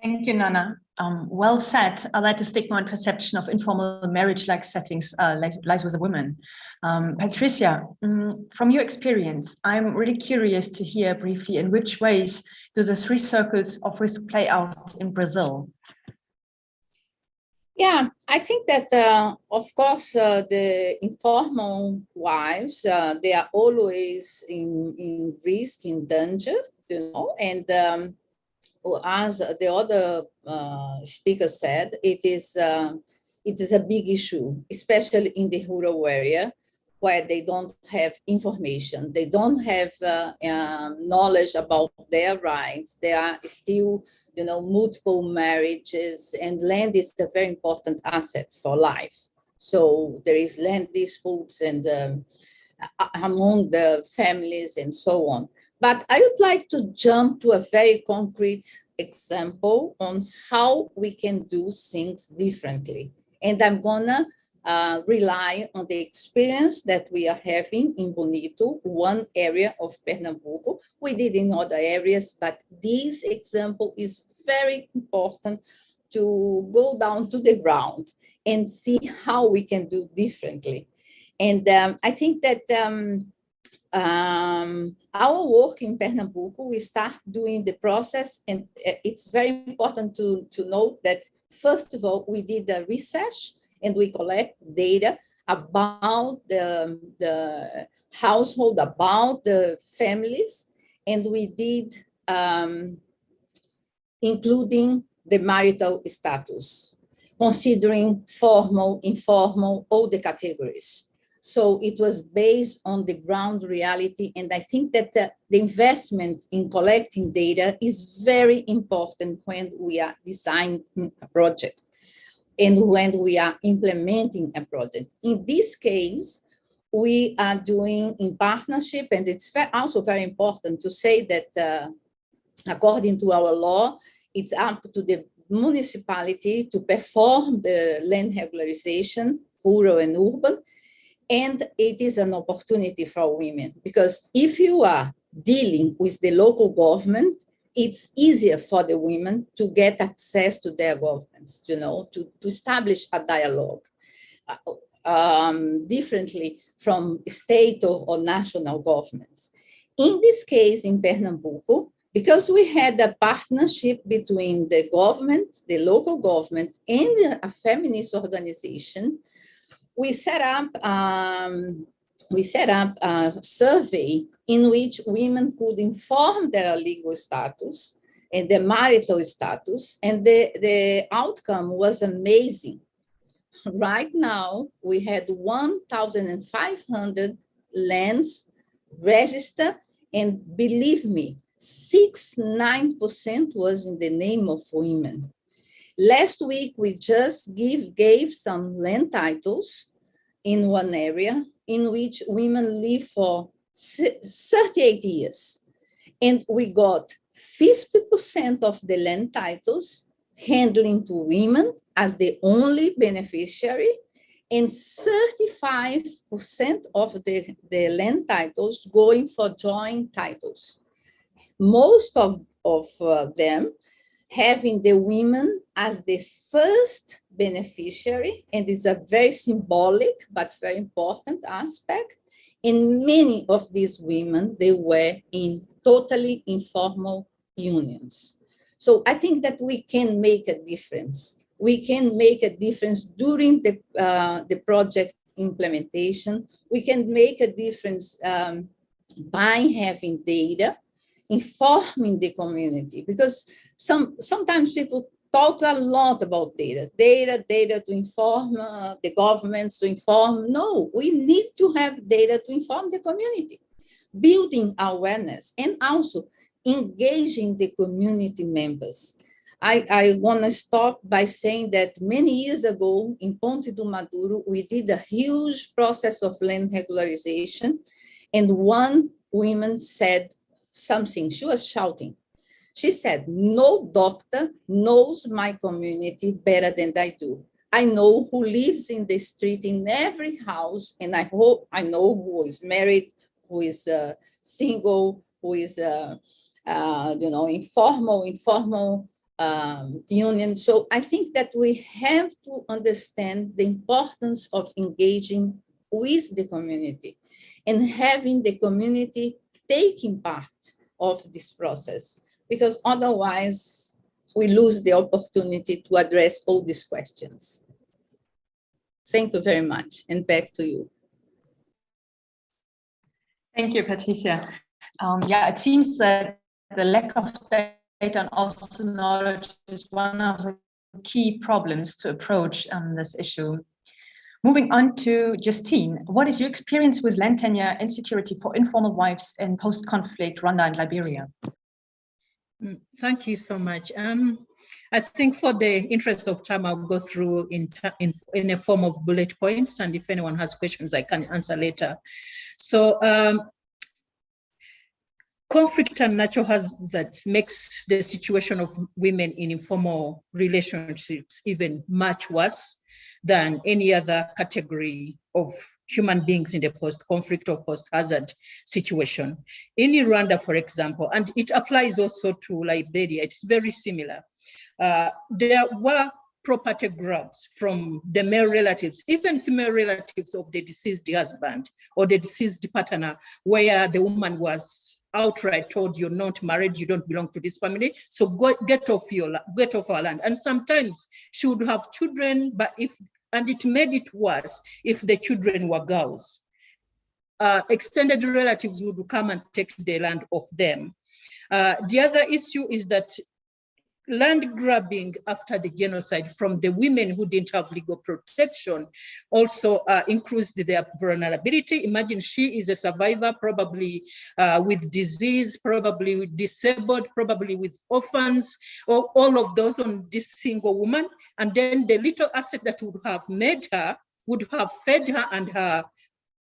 S1: Thank you, Nana. Um, well said. I like the stigma and perception of informal marriage-like settings uh, lies, with a woman. Um, Patricia, um, from your experience, I'm really curious to hear briefly in which ways do the three circles of risk play out in Brazil?
S6: Yeah, I think that, uh, of course, uh, the informal wives, uh, they are always in, in risk, in danger, you know, and um, as the other uh, speaker said, it is uh, it is a big issue, especially in the rural area where they don't have information, they don't have uh, um, knowledge about their rights. There are still, you know, multiple marriages, and land is a very important asset for life. So there is land disputes and um, among the families and so on. But I would like to jump to a very concrete example on how we can do things differently. And I'm gonna uh, rely on the experience that we are having in Bonito, one area of Pernambuco. We did in other areas, but this example is very important to go down to the ground and see how we can do differently. And um, I think that um, um, our work in Pernambuco, we start doing the process and uh, it's very important to, to note that first of all, we did the research and we collect data about the, the household, about the families, and we did um, including the marital status, considering formal, informal, all the categories. So it was based on the ground reality. And I think that the, the, investment in collecting data is very important when we are designing a project and when we are implementing a project. In this case, we are doing in partnership, and it's also very important to say that uh, according to our law, it's up to the municipality to perform the land regularization, rural and urban, and it is an opportunity for women because if you are dealing with the local government, it's easier for the women to get access to their governments, you know, to, to establish a dialogue uh, um, differently from state or, or national governments. In this case, in Pernambuco, because we had a partnership between the government, the local government, and a feminist organization, we set up um, we set up a survey in which women could inform their legal status and their marital status, and the, the outcome was amazing. Right now, we had 1,500 lands registered, and believe me, 69% was in the name of women. Last week, we just give, gave some land titles in one area in which women live for 38 years. And we got 50% of the land titles handling to women as the only beneficiary and 35% of the, the land titles going for joint titles. Most of, of uh, them having the women as the first beneficiary, and it's a very symbolic but very important aspect. And many of these women, they were in totally informal unions. So I think that we can make a difference. We can make a difference during the, uh, the project implementation. We can make a difference um, by having data, informing the community, because some sometimes people talk a lot about data, data, data to inform uh, the governments, to inform. No, we need to have data to inform the community, building awareness and also engaging the community members. I, I want to stop by saying that many years ago in Ponte do Maduro, we did a huge process of land regularization. And one woman said something, she was shouting. She said, no doctor knows my community better than I do. I know who lives in the street in every house, and I hope I know who is married, who is uh, single, who is uh, uh, you know, informal, informal um, union. So I think that we have to understand the importance of engaging with the community and having the community taking part of this process, because otherwise we lose the opportunity to address all these questions. Thank you very much, and back to you.
S1: Thank you, Patricia. Um, yeah, it seems that the lack of data and also knowledge is one of the key problems to approach um, this issue. Moving on to Justine, what is your experience with land tenure insecurity for informal wives in post-conflict Rwanda and Liberia?
S4: Mm, thank you so much. Um, I think for the interest of time, I'll go through in, in, in a form of bullet points, and if anyone has questions, I can answer later. So um, conflict and natural hazards that makes the situation of women in informal relationships even much worse than any other category of human beings in the post-conflict or post-hazard situation. In Rwanda, for example, and it applies also to Liberia, it's very similar. Uh, there were property grabs from the male relatives, even female relatives of the deceased husband or the deceased partner, where the woman was outright told you're not married, you don't belong to this family, so go, get off your get off our land. And sometimes she would have children, but if and it made it worse if the children were girls. Uh, extended relatives would come and take the land of them. Uh, the other issue is that land grabbing after the genocide from the women who didn't have legal protection also uh, increased their vulnerability. Imagine she is a survivor, probably uh, with disease, probably disabled, probably with orphans, or all of those on this single woman. And then the little asset that would have made her would have fed her and her,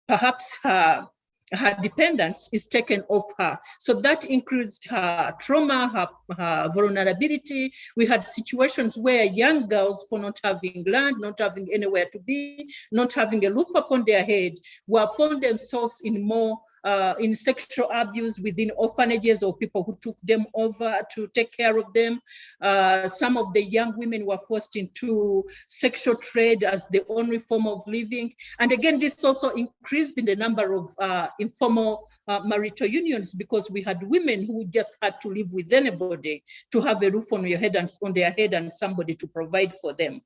S4: perhaps her her dependence is taken off her. So that increased her trauma, her, her, vulnerability. We had situations where young girls, for not having land, not having anywhere to be, not having a roof upon their head, were found themselves in more uh, in sexual abuse within orphanages or people who took them over to take care of them. Uh, some of the young women were forced into sexual trade as the only form of living. And again, this also increased in the number of uh, informal uh, marital unions because we had women who just had to live with anybody to have a roof on your head and on their head and somebody to provide for them.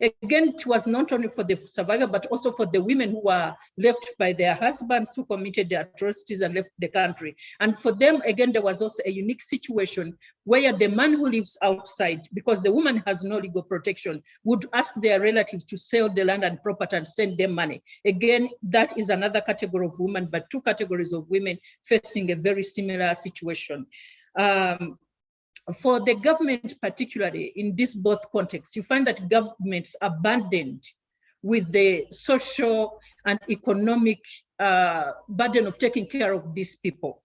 S4: Again, it was not only for the survivor, but also for the women who were left by their husbands who committed the atrocities and left the country. And for them, again, there was also a unique situation where the man who lives outside, because the woman has no legal protection, would ask their relatives to sell the land and property and send them money. Again, that is another category of women, but two categories of women facing a very similar situation. Um, for the government, particularly in this both contexts, you find that governments are burdened with the social and economic uh, burden of taking care of these people.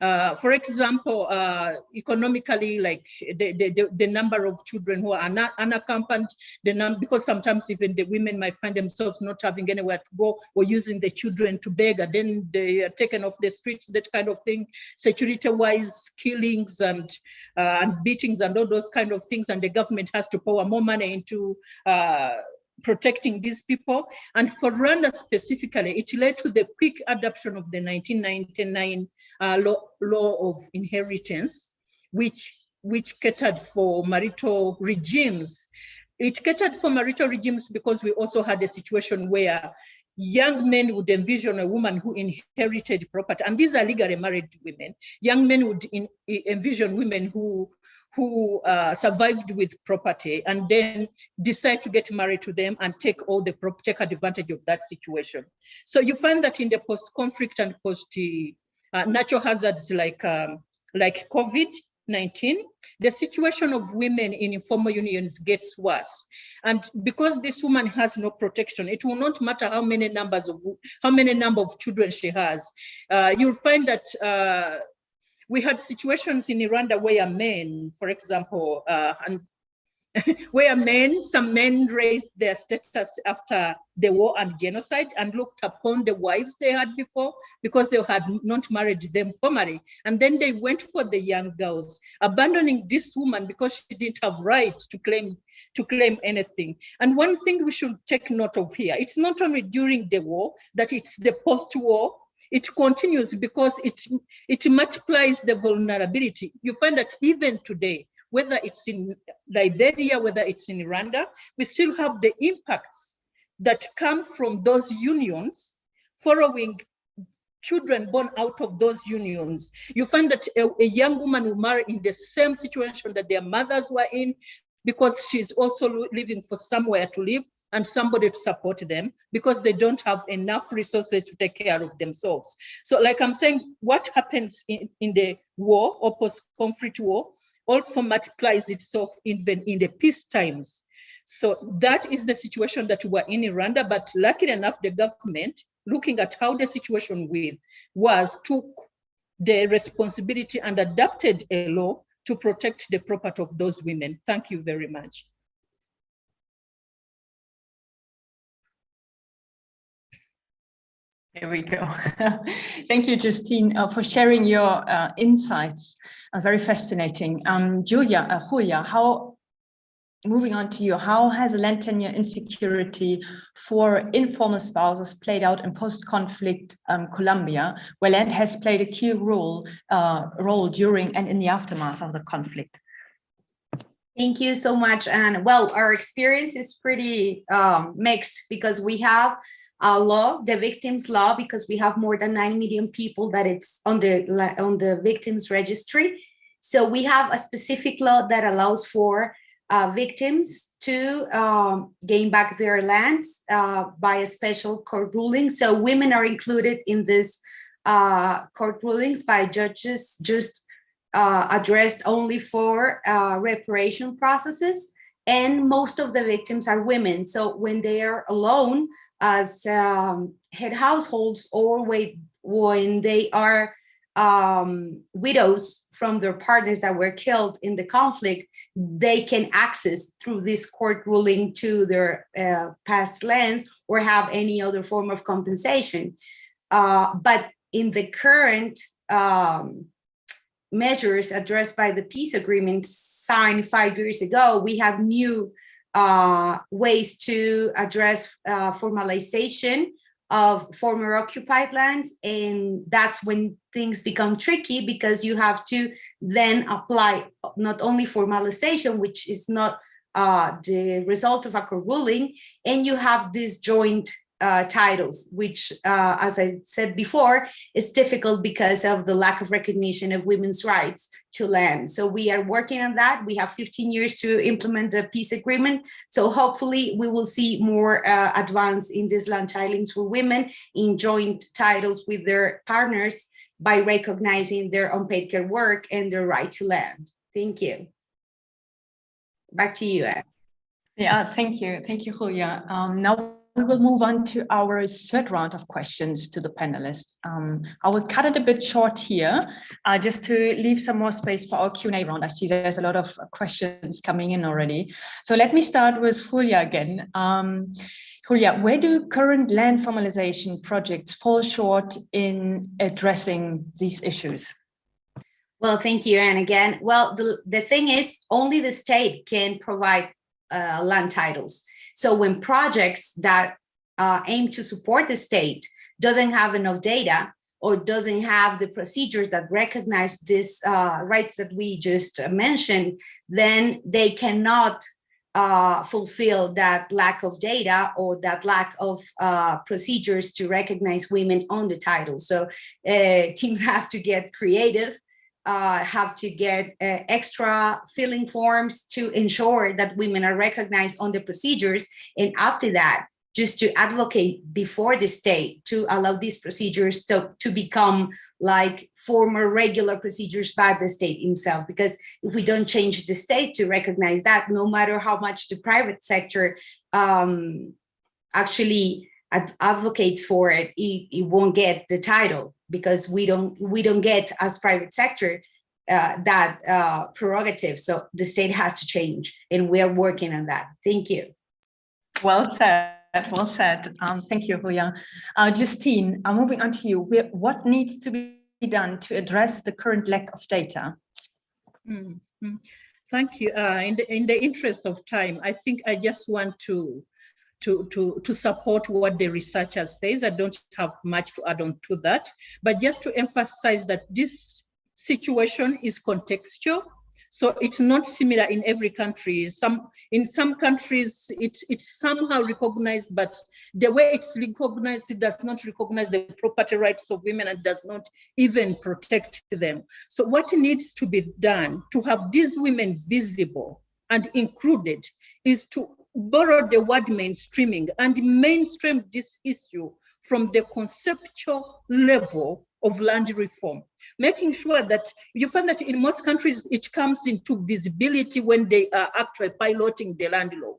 S4: Uh, for example, uh, economically, like the, the, the, number of children who are not unaccompanied, the num because sometimes even the women might find themselves not having anywhere to go or using the children to beg and then they are taken off the streets, that kind of thing. Security-wise, killings and, uh, and beatings and all those kind of things, and the government has to pour more money into uh, protecting these people. And for Rwanda specifically, it led to the quick adoption of the 1999 uh, law, law of inheritance, which, which catered for marital regimes. It catered for marital regimes because we also had a situation where young men would envision a woman who inherited property, and these are legally married women. Young men would in, envision women who who uh, survived with property and then decide to get married to them and take all the take advantage of that situation. So you find that in the post-conflict and post uh, natural hazards like um, like COVID-19, the situation of women in informal unions gets worse. And because this woman has no protection, it will not matter how many numbers of how many number of children she has. Uh, you'll find that uh, we had situations in Rwanda where men, for example, uh, and where men, some men raised their status after the war and genocide and looked upon the wives they had before because they had not married them formally. And then they went for the young girls, abandoning this woman because she didn't have right to claim to claim anything. And one thing we should take note of here, it's not only during the war, that it's the post-war it continues because it, it multiplies the vulnerability. You find that even today, whether it's in Liberia, whether it's in Rwanda, we still have the impacts that come from those unions following children born out of those unions. You find that a, a, young woman will marry in the same situation that their mothers were in because she's also living for somewhere to live and somebody to support them because they don't have enough resources to take care of themselves. So like I'm saying, what happens in, in the war or post-conflict war also multiplies itself even in the peace times. So that is the situation that we're in Rwanda, but luckily enough, the government, looking at how the situation with was, took the responsibility and adapted a law to protect the property of those women. Thank you very much.
S1: There we go. Thank you, Justine, uh, for sharing your uh, insights. Uh, very fascinating. Um, Julia, uh, Julia, how, moving on to you, how has land tenure insecurity for informal spouses played out in post-conflict um, Colombia, where land has played a key role, uh, role during and in the aftermath of the conflict?
S7: Thank you so much. And well, our experience is pretty um, mixed because we have uh, law, the victims law, because we have more than 9 million people that it's on the, on the victims registry. So we have a specific law that allows for uh, victims to um, gain back their lands uh, by a special court ruling. So women are included in this uh, court rulings by judges just uh, addressed only for uh, reparation processes. And most of the victims are women. So when they are alone, as um, head households or when they are um, widows from their partners that were killed in the conflict, they can access through this court ruling to their uh, past lands or have any other form of compensation. Uh, but in the current um, measures addressed by the peace agreement signed five years ago, we have new uh, ways to address uh, formalization of former occupied lands. And that's when things become tricky because you have to then apply not only formalization, which is not uh, the result of a court ruling, and you have this joint uh, titles, which, uh, as I said before, is difficult because of the lack of recognition of women's rights to land. So we are working on that. We have 15 years to implement the peace agreement. So hopefully we will see more uh, advance in these land tilings for women in joint titles with their partners by recognizing their unpaid care work and their right to land. Thank you. Back to you.
S1: Yeah, thank you. Thank you, Julia. Um, now we will move on to our third round of questions to the panelists. Um, I will cut it a bit short here, uh, just to leave some more space for our Q&A round. I see there's a lot of questions coming in already. So let me start with Julia again. Um, Julia, where do current land formalization projects fall short in addressing these issues?
S7: Well, thank you, Anne, again. Well, the, the thing is, only the state can provide uh, land titles. So when projects that uh, aim to support the state doesn't have enough data or doesn't have the procedures that recognize these uh, rights that we just mentioned, then they cannot uh, fulfill that lack of data or that lack of uh, procedures to recognize women on the title. So uh, teams have to get creative uh, have to get uh, extra filling forms to ensure that women are recognized on the procedures. And after that, just to advocate before the state to allow these procedures to, to become like former regular procedures by the state itself. Because if we don't change the state to recognize that, no matter how much the private sector um, actually advocates for it, it, it won't get the title because we don't we don't get as private sector uh, that uh, prerogative. So the state has to change and we are working on that. Thank you.
S1: Well said. Well said. Um, thank you, Julia. Uh, Justine, I'm moving on to you. What needs to be done to address the current lack of data?
S4: Mm -hmm. Thank you. Uh, in, the, in the interest of time, I think I just want to to, to, to support what the researcher says. I don't have much to add on to that, but just to emphasize that this situation is contextual. So it's not similar in every country. Some in some countries it's it's somehow recognized, but the way it's recognized, it does not recognize the property rights of women and does not even protect them. So what needs to be done to have these women visible and included is to borrowed the word mainstreaming and mainstreamed this issue from the conceptual level of land reform, making sure that you find that in most countries, it comes into visibility when they are actually piloting the land law,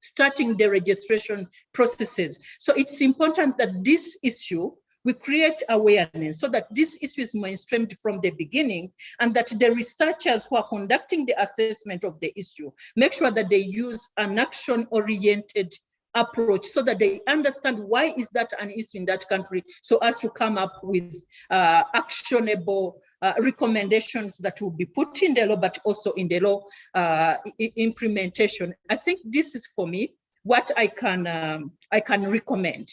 S4: starting the registration processes. So it's important that this issue we create awareness so that this issue is mainstreamed from the beginning and that the researchers who are conducting the assessment of the issue make sure that they use an action-oriented approach so that they understand why is that an issue in that country so as to come up with uh, actionable uh, recommendations that will be put in the law but also in the law uh, implementation. I think this is for me what i can um, i can recommend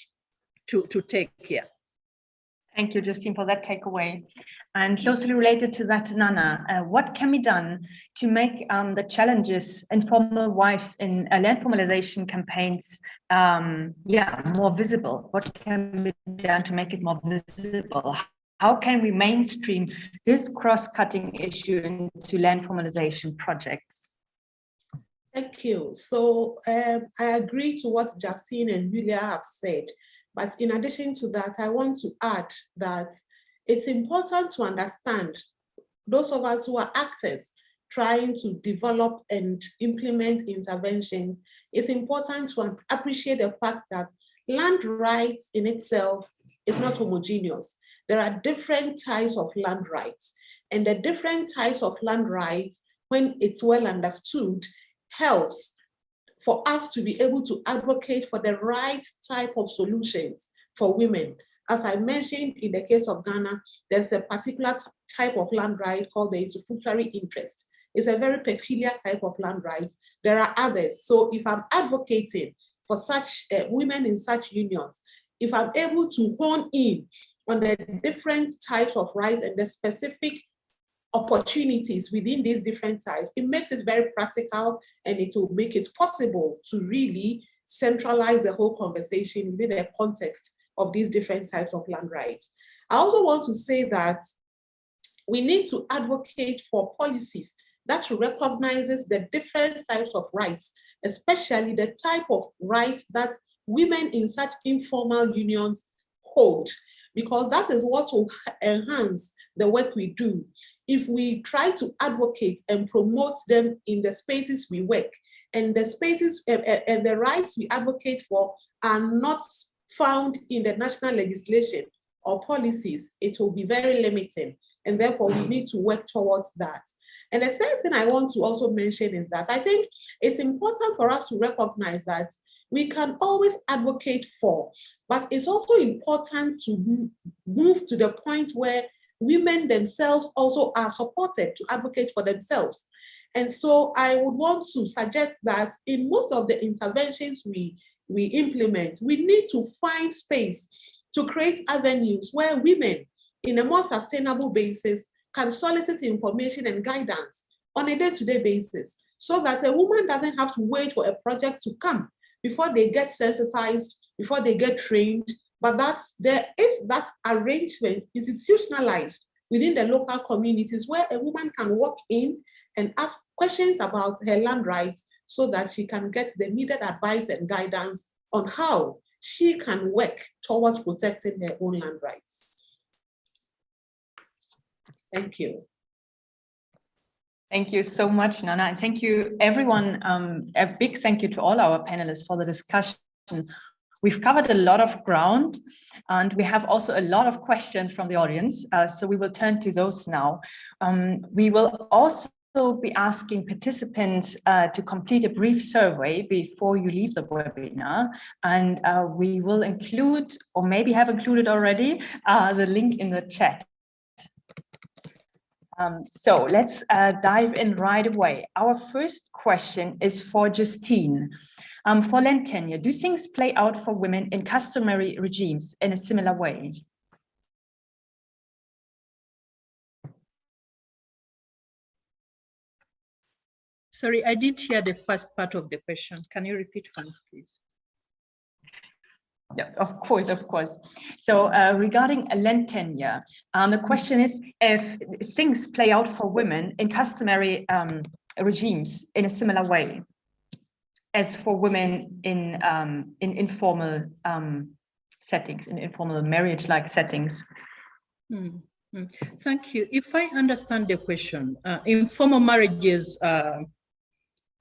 S4: to to take care
S1: Thank you, Justine, for that takeaway. And closely related to that, Nana, uh, what can be done to make um, the challenges informal wives in uh, land formalization campaigns, um, yeah, more visible? What can be done to make it more visible? How can we mainstream this cross-cutting issue into land formalization projects?
S5: Thank you. So um, I agree to what Justine and Julia have said. But in addition to that, I want to add that it's important to understand those of us who are actors trying to develop and implement interventions, it's important to appreciate the fact that land rights in itself is not homogeneous. There are different types of land rights and the different types of land rights, when it's well understood, helps for us to be able to advocate for the right type of solutions for women. As I mentioned in the case of Ghana, there's a particular type of land right called the usufructuary interest. It's a very peculiar type of land right. There are others. So if I'm advocating for such uh, women in such unions, if I'm able to hone in on the different types of rights and the specific opportunities within these different types, it makes it very practical and it will make it possible to really centralize the whole conversation within the context of these different types of land rights. I also want to say that we need to advocate for policies that recognizes the different types of rights, especially the type of rights that women in such informal unions hold, because that is what will enhance the work we do. If we try to advocate and promote them in the spaces we work, and the spaces and, and the rights we advocate for are not found in the national legislation or policies, it will be very limiting. And therefore, we need to work towards that. And the third thing I want to also mention is that I think it's important for us to recognize that we can always advocate for, but it's also important to move to the point where women themselves also are supported to advocate for themselves. And so I would want to suggest that in most of the interventions we, we implement, we need to find space to create avenues where women in a more sustainable basis can solicit information and guidance on a day-to-day -day basis so that a woman doesn't have to wait for a project to come before they get sensitized, before they get trained, but that there is that arrangement institutionalized within the local communities where a woman can walk in and ask questions about her land rights so that she can get the needed advice and guidance on how she can work towards protecting her own land rights. Thank you.
S1: Thank you so much, Nana, and thank you everyone. Um, a big thank you to all our panelists for the discussion. We've covered a lot of ground and we have also a lot of questions from the audience, uh, so we will turn to those now. Um, we will also be asking participants uh, to complete a brief survey before you leave the webinar and uh, we will include or maybe have included already uh, the link in the chat. Um, so let's uh, dive in right away. Our first question is for Justine. Um, for land tenure, do things play out for women in customary regimes in a similar way?
S4: Sorry, I didn't hear the first part of the question. Can you repeat for me, please?
S1: Yeah, of course, of course. So uh, regarding a land tenure, um, the question is if things play out for women in customary um, regimes in a similar way as for women in um, in informal um, settings, in informal marriage-like settings.
S4: Mm -hmm. Thank you. If I understand the question, uh, informal marriages uh,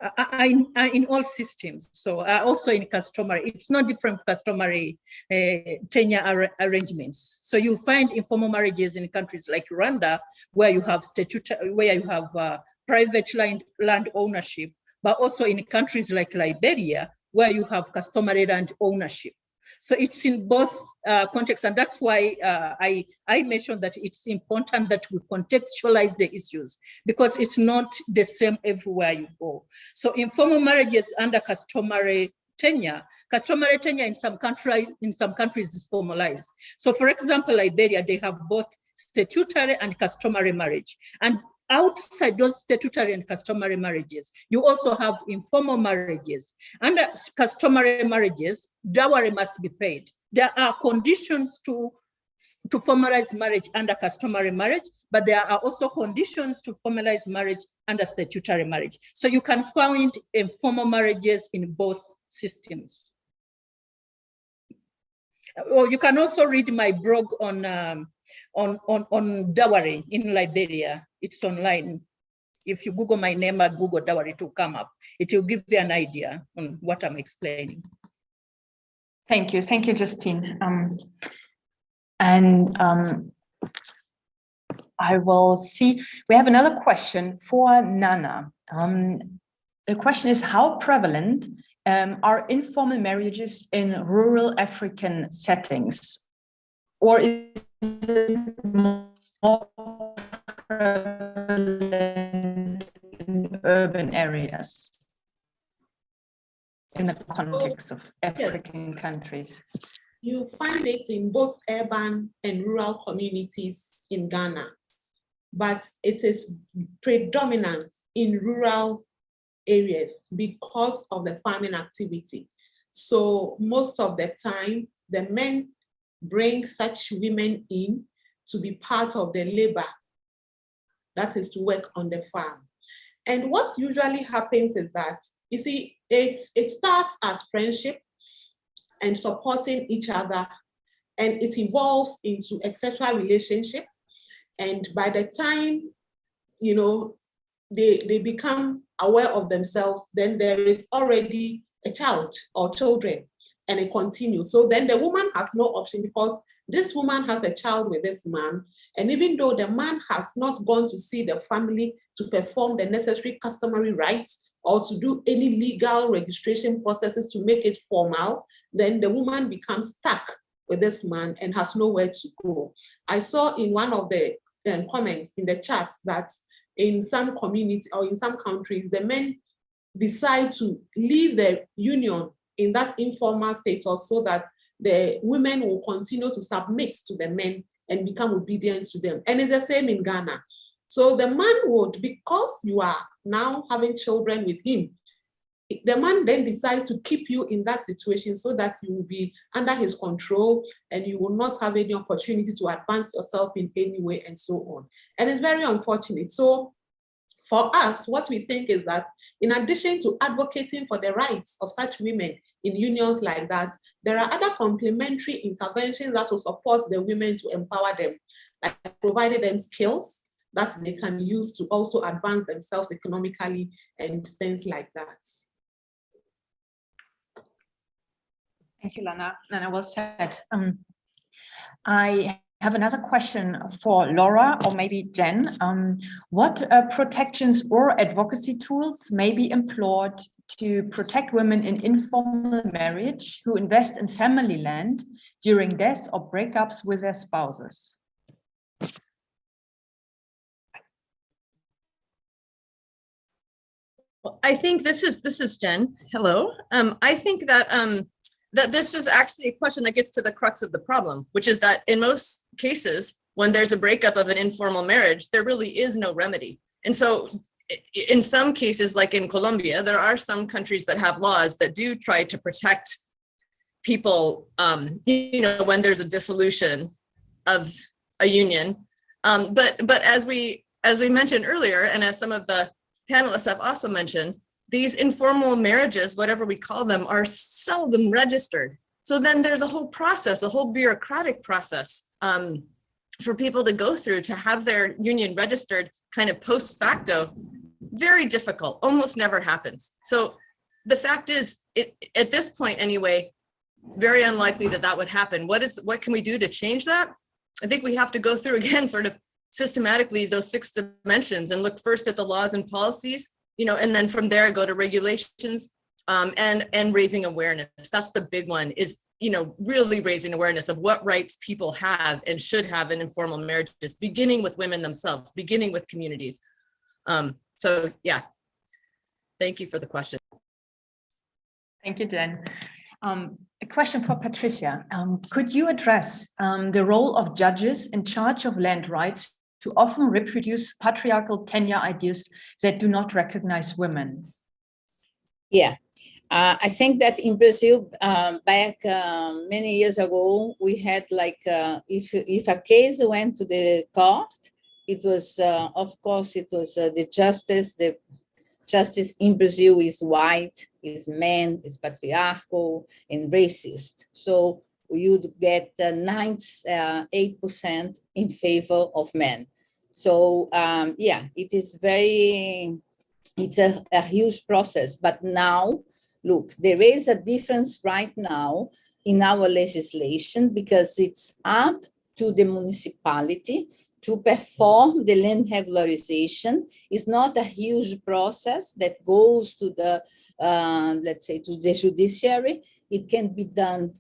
S4: I, I, in all systems, so uh, also in customary, it's not different from customary uh, tenure ar arrangements. So you'll find informal marriages in countries like Rwanda, where you have statute, where you have uh, private land, land ownership, but also in countries like Liberia, where you have customary land ownership. So it's in both uh, contexts, and that's why uh, I, I mentioned that it's important that we contextualize the issues because it's not the same everywhere you go. So informal marriages under customary tenure, customary tenure in some country in some countries is formalized. So for example, Liberia, they have both statutory and customary marriage. And outside those statutory and customary marriages, you also have informal marriages. Under customary marriages, dowry must be paid. There are conditions to, to formalize marriage under customary marriage, but there are also conditions to formalize marriage under statutory marriage. So you can find informal marriages in both systems. Or you can also read my blog on um, on, on, on dowry in Liberia. It's online. If you Google my name at Google it will come up, it will give you an idea on what I'm explaining.
S1: Thank you. Thank you, Justine. Um, and um, I will see, we have another question for Nana. Um, the question is how prevalent um, are informal marriages in rural African settings? Or is it more prevalent in urban areas in the context of oh, African yes. countries?
S5: You find it in both urban and rural communities in Ghana. but it is predominant in rural areas because of the farming activity. So most of the time, the men bring such women in to be part of the labor, that is to work on the farm. And what usually happens is that, you see, it, it starts as friendship and supporting each other, and it evolves into a sexual relationship. And by the time, you know, they, they become aware of themselves, then there is already a child or children and it continues. So then the woman has no option because this woman has a child with this man. And even though the man has not gone to see the family to perform the necessary customary rites or to do any legal registration processes to make it formal, then the woman becomes stuck with this man and has nowhere to go. I saw in one of the um, comments in the chat that in some communities or in some countries, the men decide to leave the union in that informal status so that the women will continue to submit to the men and become obedient to them. And it's the same in Ghana. So the man would, because you are now having children with him, the man then decides to keep you in that situation so that you will be under his control and you will not have any opportunity to advance yourself in any way and so on. And it's very unfortunate. So for us, what we think is that in addition to advocating for the rights of such women in unions like that, there are other complementary interventions that will support the women to empower them, like providing them skills that they can use to also advance themselves economically and things like that.
S1: Thank you, Nana. Nana, well said. Um, I have another question for Laura or maybe Jen. Um, what uh, protections or advocacy tools may be employed to protect women in informal marriage who invest in family land during deaths or breakups with their spouses?
S2: I think this is this is Jen. Hello. Um, I think that um, that this is actually a question that gets to the crux of the problem, which is that in most cases, when there's a breakup of an informal marriage, there really is no remedy. And so in some cases, like in Colombia, there are some countries that have laws that do try to protect people, um, you know, when there's a dissolution of a union. Um, but but as we as we mentioned earlier, and as some of the panelists have also mentioned, these informal marriages, whatever we call them, are seldom registered. So then there's a whole process, a whole bureaucratic process um, for people to go through to have their union registered kind of post facto. Very difficult, almost never happens. So the fact is, it, at this point anyway, very unlikely that that would happen. What is what can we do to change that? I think we have to go through again, sort of systematically those six dimensions and look first at the laws and policies you know, and then from there go to regulations um, and and raising awareness. That's the big one is you know really raising awareness of what rights people have and should have in informal marriages, beginning with women themselves, beginning with communities. Um, so yeah, thank you for the question.
S1: Thank you, Jen. Um, a question for Patricia. Um, could you address um, the role of judges in charge of land rights to often reproduce patriarchal tenure ideas that do not recognize women?
S6: Yeah, uh, I think that in Brazil, um, back uh, many years ago, we had like, uh, if, if a case went to the court, it was, uh, of course, it was uh, the justice, the justice in Brazil is white, is men, is patriarchal and racist. So you'd get 98% uh, in favor of men. So um, yeah, it is very, it's a, a huge process. But now, look, there is a difference right now in our legislation because it's up to the municipality to perform the land regularization. is not a huge process that goes to the, uh, let's say, to the judiciary. It can be done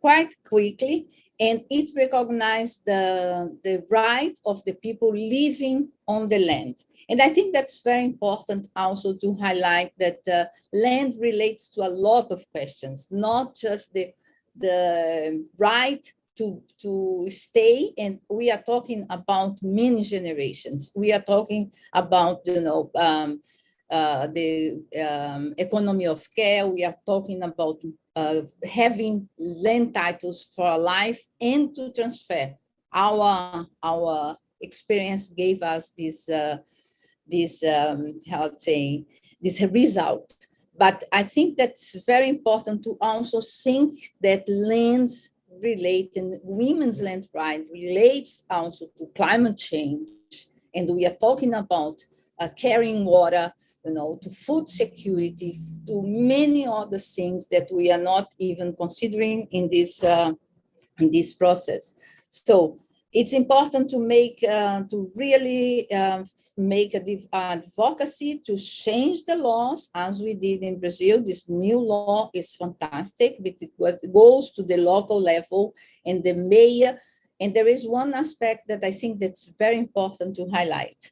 S6: quite quickly and it recognized the, the right of the people living on the land. And I think that's very important also to highlight that uh, land relates to a lot of questions, not just the, the right to, to stay and we are talking about many generations. We are talking about, you know, um, uh, the um, economy of care. We are talking about uh, having land titles for life and to transfer. Our, our experience gave us this, uh, this um, how to say, this result. But I think that's very important to also think that lands relate and women's land right relates also to climate change. And we are talking about uh, carrying water, you know, to food security, to many other things that we are not even considering in this uh, in this process. So it's important to make uh, to really uh, make a div- advocacy to change the laws as we did in Brazil. This new law is fantastic, but it goes to the local level and the mayor. And there is one aspect that I think that's very important to highlight.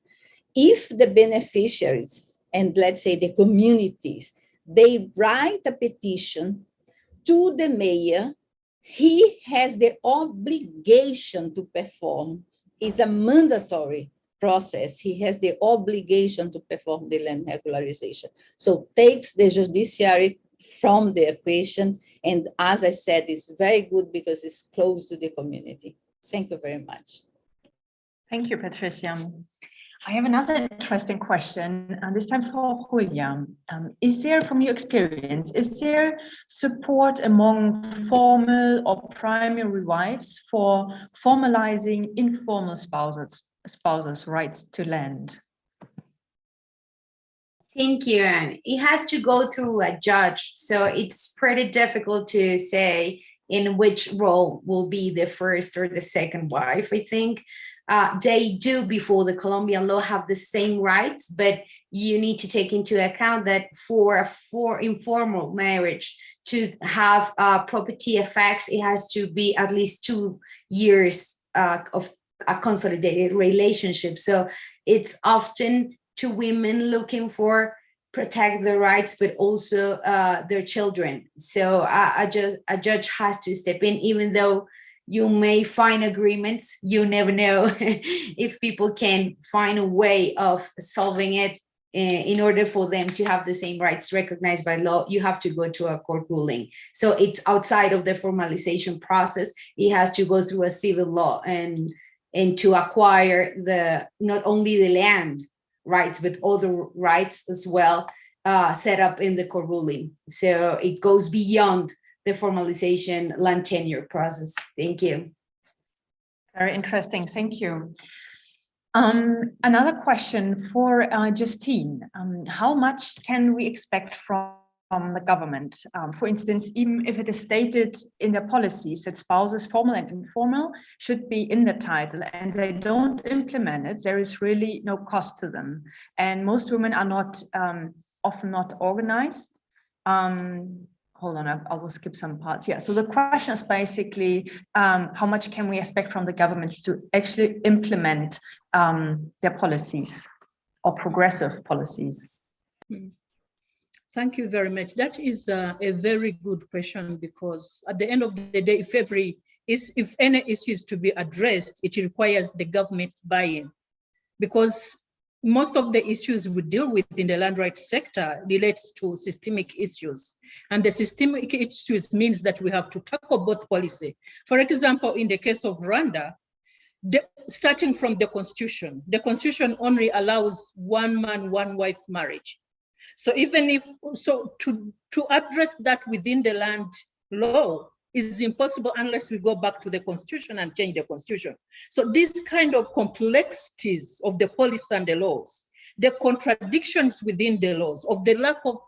S6: If the beneficiaries and let's say the communities, they write a petition to the mayor he has the obligation to perform. It's a mandatory process. He has the obligation to perform the land regularization. So takes the judiciary from the equation. And as I said, it's very good because it's close to the community. Thank you very much.
S1: Thank you, Patricia. I have another interesting question, and this time for Julia. Um, is there, from your experience, is there support among formal or primary wives for formalizing informal spouses, spouses' rights to land?
S7: Thank you. And it has to go through a judge. So it's pretty difficult to say in which role will be the first or the second wife, I think. Uh, they do before the Colombian law have the same rights, but you need to take into account that for a for informal marriage to have uh, property effects, it has to be at least two years uh, of a consolidated relationship. So it's often to women looking for protect their rights, but also uh, their children. So a, judge, a judge has to step in, even though you may find agreements, you never know if people can find a way of solving it eh, in order for them to have the same rights recognized by law, you have to go to a court ruling. So it's outside of the formalization process. It has to go through a civil law and and to acquire the not only the land rights, but other rights as well uh, set up in the court ruling. So it goes beyond the formalization land tenure process. Thank you.
S1: Very interesting, thank you. Um, another question for uh, Justine. Um, how much can we expect from, from the government? Um, for instance, even if it is stated in their policies that spouses, formal and informal, should be in the title and they don't implement it, there is really no cost to them. And most women are not, um, often not organized. Um, hold on, I, I will skip some parts. Yeah, so the question is basically, um, how much can we expect from the governments to actually implement um, their policies or progressive policies?
S4: Thank you very much. That is uh, a very good question because at the end of the day, if every is if any issue is to be addressed, it requires the government's buy-in because most of the issues we deal with in the land rights sector relates to systemic issues. And the systemic issues means that we have to tackle both policy. For example, in the case of Rwanda, the, starting from the constitution, the constitution only allows one man, one wife marriage. So even if, so to, to address that within the land law is impossible unless we go back to the constitution and change the constitution. So these kind of complexities of the policy and the laws, the contradictions within the laws, of the lack of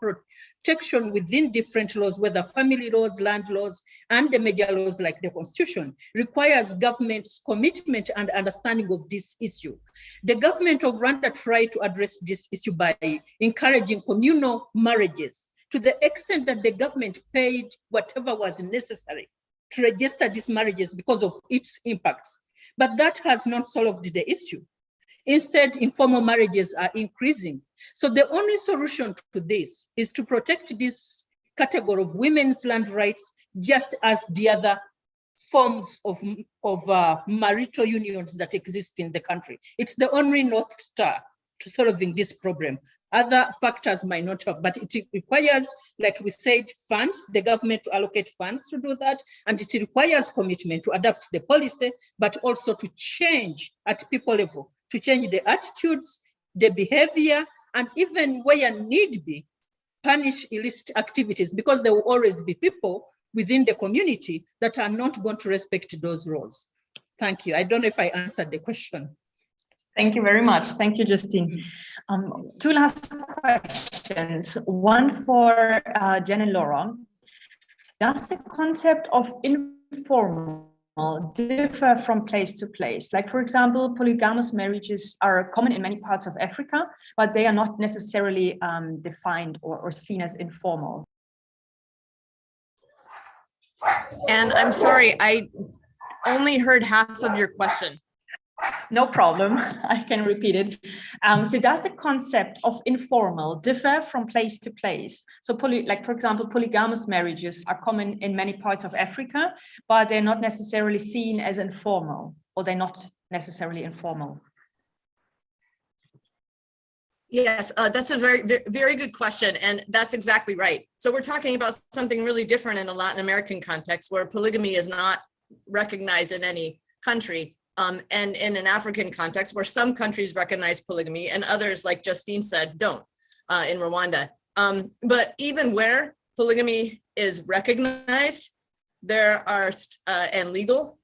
S4: protection within different laws, whether family laws, land laws, and the major laws like the constitution, requires government's commitment and understanding of this issue. The government of Rwanda tried to address this issue by encouraging communal marriages to the extent that the government paid whatever was necessary to register these marriages because of its impacts. But that has not solved the issue. Instead, informal marriages are increasing. So the only solution to this is to protect this category of women's land rights just as the other forms of, of uh, marital unions that exist in the country. It's the only North Star to solving this problem. Other factors might not have, but it requires, like we said, funds, the government to allocate funds to do that. And it requires commitment to adapt the policy, but also to change at people level, to change the attitudes, the behavior, and even where need be, punish illicit activities because there will always be people within the community that are not going to respect those rules. Thank you. I don't know if I answered the question.
S1: Thank you very much. Thank you, Justine. Um, two last questions. One for uh, Jen and Laura. Does the concept of informal differ from place to place? Like, for example, polygamous marriages are common in many parts of Africa, but they are not necessarily um, defined or, or seen as informal.
S2: And I'm sorry, I only heard half of your question.
S1: No problem, I can repeat it. Um, so does the concept of informal differ from place to place? So poly, like for example, polygamous marriages are common in many parts of Africa, but they're not necessarily seen as informal or they're not necessarily informal.
S2: Yes, uh, that's a very, very good question. And that's exactly right. So we're talking about something really different in a Latin American context where polygamy is not recognized in any country. Um, and in an African context where some countries recognize polygamy and others, like Justine said, don't uh, in Rwanda. Um, but even where polygamy is recognized, there are uh, and legal,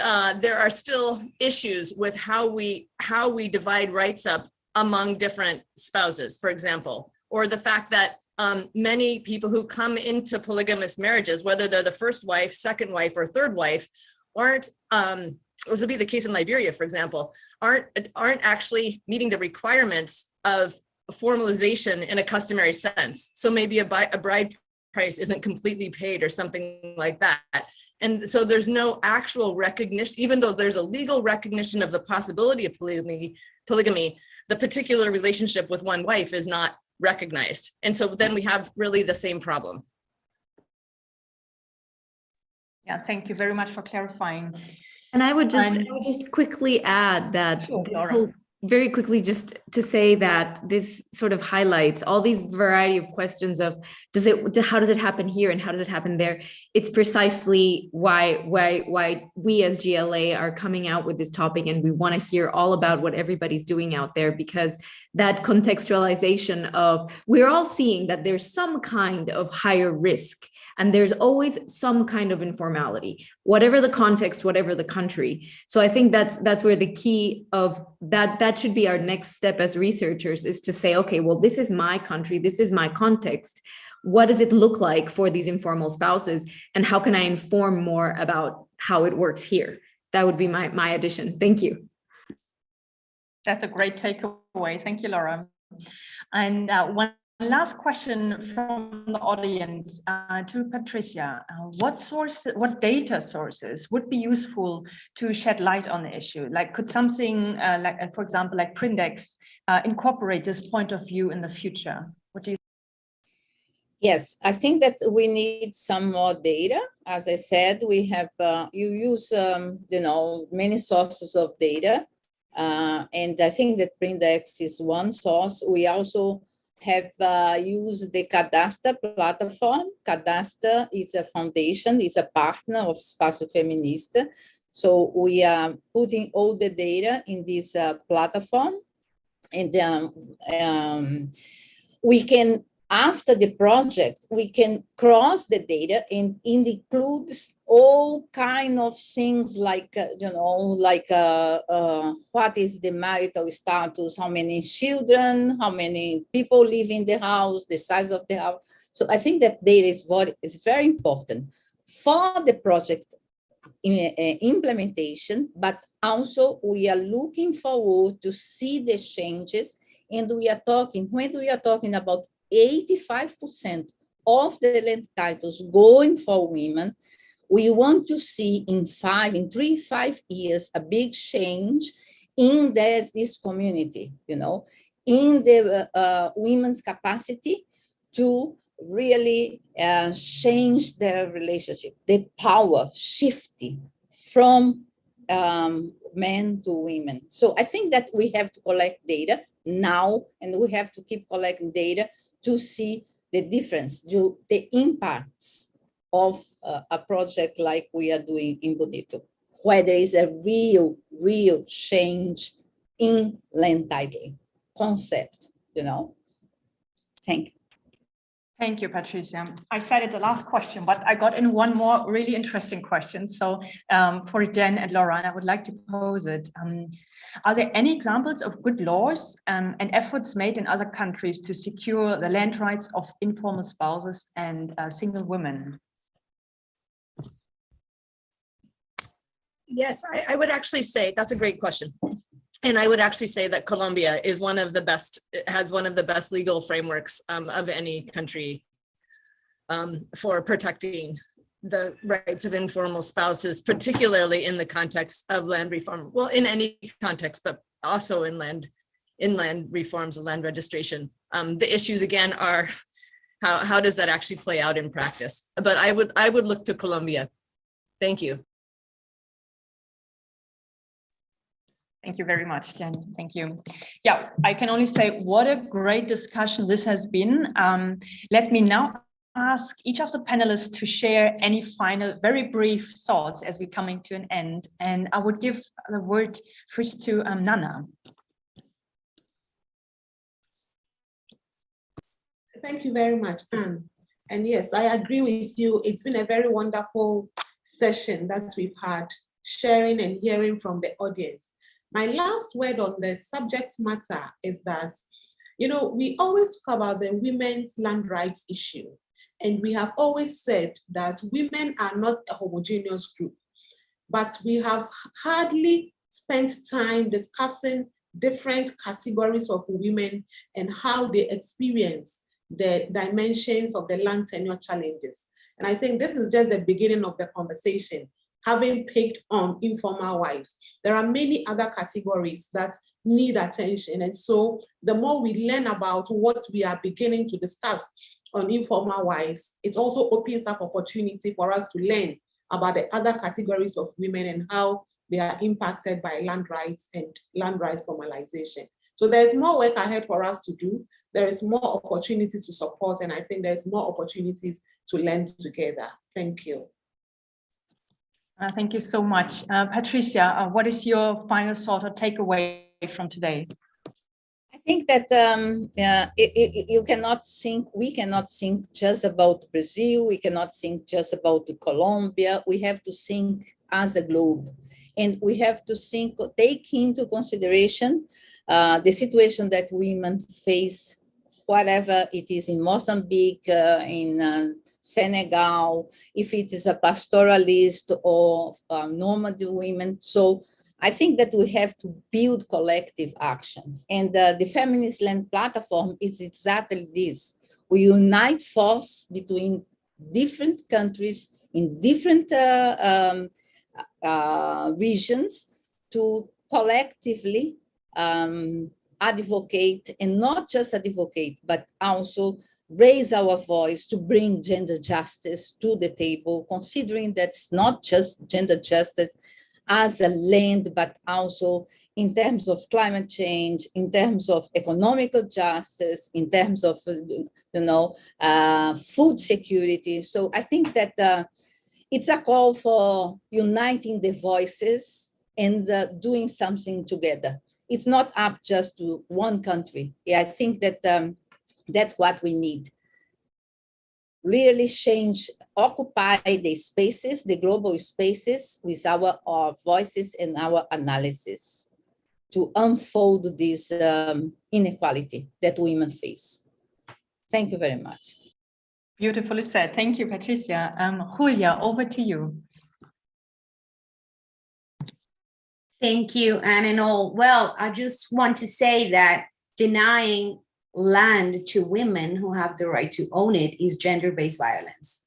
S2: uh, there are still issues with how we how we divide rights up among different spouses, for example, or the fact that um, many people who come into polygamous marriages, whether they're the first wife, second wife, or third wife, aren't, um, this would be the case in Liberia, for example, aren't, aren't actually meeting the requirements of formalization in a customary sense. So maybe a, a bride price isn't completely paid or something like that. And so there's no actual recognition, even though there's a legal recognition of the possibility of polygamy, polygamy, the particular relationship with one wife is not recognized. And so then we have really the same problem.
S1: Yeah, thank you very much for clarifying.
S3: And I would just, I would just quickly add that
S1: Sure,
S3: this
S1: Laura.
S3: whole, very quickly, just to say that this sort of highlights all these variety of questions of, does it, how does it happen here and how does it happen there? It's precisely why, why, why we as GLA are coming out with this topic and we want to hear all about what everybody's doing out there because that contextualization of, we're all seeing that there's some kind of higher risk and there's always some kind of informality whatever the context whatever the country. So i think that's that's where the key of that that should be our next step as researchers is to say okay well this is my country this is my context. What does it look like for these informal spouses? And how can i inform more about how it works here? That would be my my addition. Thank you.
S1: That's a great takeaway. Thank you, Laura. And uh, one last question from the audience uh, to Patricia. Uh, what source, what data sources would be useful to shed light on the issue? Like, could something uh, like, uh, for example, like Prindex, uh, incorporate this point of view in the future? What do you?
S6: Yes, I think that we need some more data. As I said, we have, uh, you use, um, you know, many sources of data. And I think that Prindex is one source. We also have uh, used the Cadasta platform. Cadasta is a foundation, is a partner of Espaço Feminista. So we are putting all the data in this uh, platform. And um, um, we can after the project, we can cross the data and it includes all kind of things like, uh, you know, like uh, uh, what is the marital status, how many children, how many people live in the house, the size of the house. So I think that data is what is very important for the project uh, implementation, but also we are looking forward to see the changes and we are talking, when we are talking about 85% of the land titles going for women. We want to see in five, in three, five years, a big change in this, this community, you know, in the uh, women's capacity to really uh, change their relationship, the power shifting from um, men to women. So I think that we have to collect data now, and we have to keep collecting data to see the difference, the, the impacts of uh, a project like we are doing in Bonito, where there is a real, real change in land titling concept, you know. Thank you.
S1: Thank you, Patricia. I said it's the last question, but I got in one more really interesting question. So um, for Jen and Laura, I would like to pose it. Um, are there any examples of good laws um, and efforts made in other countries to secure the land rights of informal spouses and uh, single women?
S2: Yes, I, I would actually say that's a great question. And I would actually say that Colombia is one of the best, has one of the best legal frameworks um, of any country um, for protecting the rights of informal spouses, particularly in the context of land reform. Well, in any context, but also in land, in land reforms of land registration. Um, the issues again are how, how does that actually play out in practice? But I would, I would look to Colombia. Thank you.
S1: Thank you very much, Jen. Thank you. Yeah, I can only say what a great discussion this has been. Um, let me now ask each of the panelists to share any final, very brief thoughts as we're coming to an end. And I would give the word first to um, Nana.
S5: Thank you very much, Anne. And yes, I agree with you. It's been a very wonderful session that we've had, sharing and hearing from the audience. My last word on the subject matter is that, you know, we always talk about the women's land rights issue. And we have always said that women are not a homogeneous group, but we have hardly spent time discussing different categories of women and how they experience the dimensions of the land tenure challenges. And I think this is just the beginning of the conversation having picked on informal wives. There are many other categories that need attention. And so the more we learn about what we are beginning to discuss on informal wives, it also opens up opportunity for us to learn about the other categories of women and how they are impacted by land rights and land rights formalization. So there's more work ahead for us to do. There is more opportunity to support, and I think there's more opportunities to learn together. Thank you.
S1: Uh, thank you so much. Uh, Patricia, uh, what is your final thought or takeaway from today?
S6: I think that um, it, it, you cannot think, we cannot think just about Brazil, we cannot think just about Colombia, we have to think as a globe. And we have to think, take into consideration uh, the situation that women face, whatever it is in Mozambique, uh, in uh, Senegal, if it is a pastoralist or um, nomad women. So I think that we have to build collective action. And uh, the Feminist Land Platform is exactly this. We unite force between different countries in different uh, um, uh, regions to collectively um, advocate and not just advocate, but also raise our voice to bring gender justice to the table, considering that it's not just gender justice as a land, but also in terms of climate change, in terms of economical justice, in terms of, you know, uh, food security. So I think that uh, it's a call for uniting the voices and uh, doing something together. It's not up just to one country. Yeah, I think that um, that's what we need. Really change, occupy the spaces, the global spaces with our, our voices and our analysis to unfold this um, inequality that women face. Thank you very much.
S1: Beautifully said. Thank you, Patricia. Um, Julia, over to you.
S7: Thank you, Anne and all. Well, I just want to say that denying land to women who have the right to own it is gender-based violence.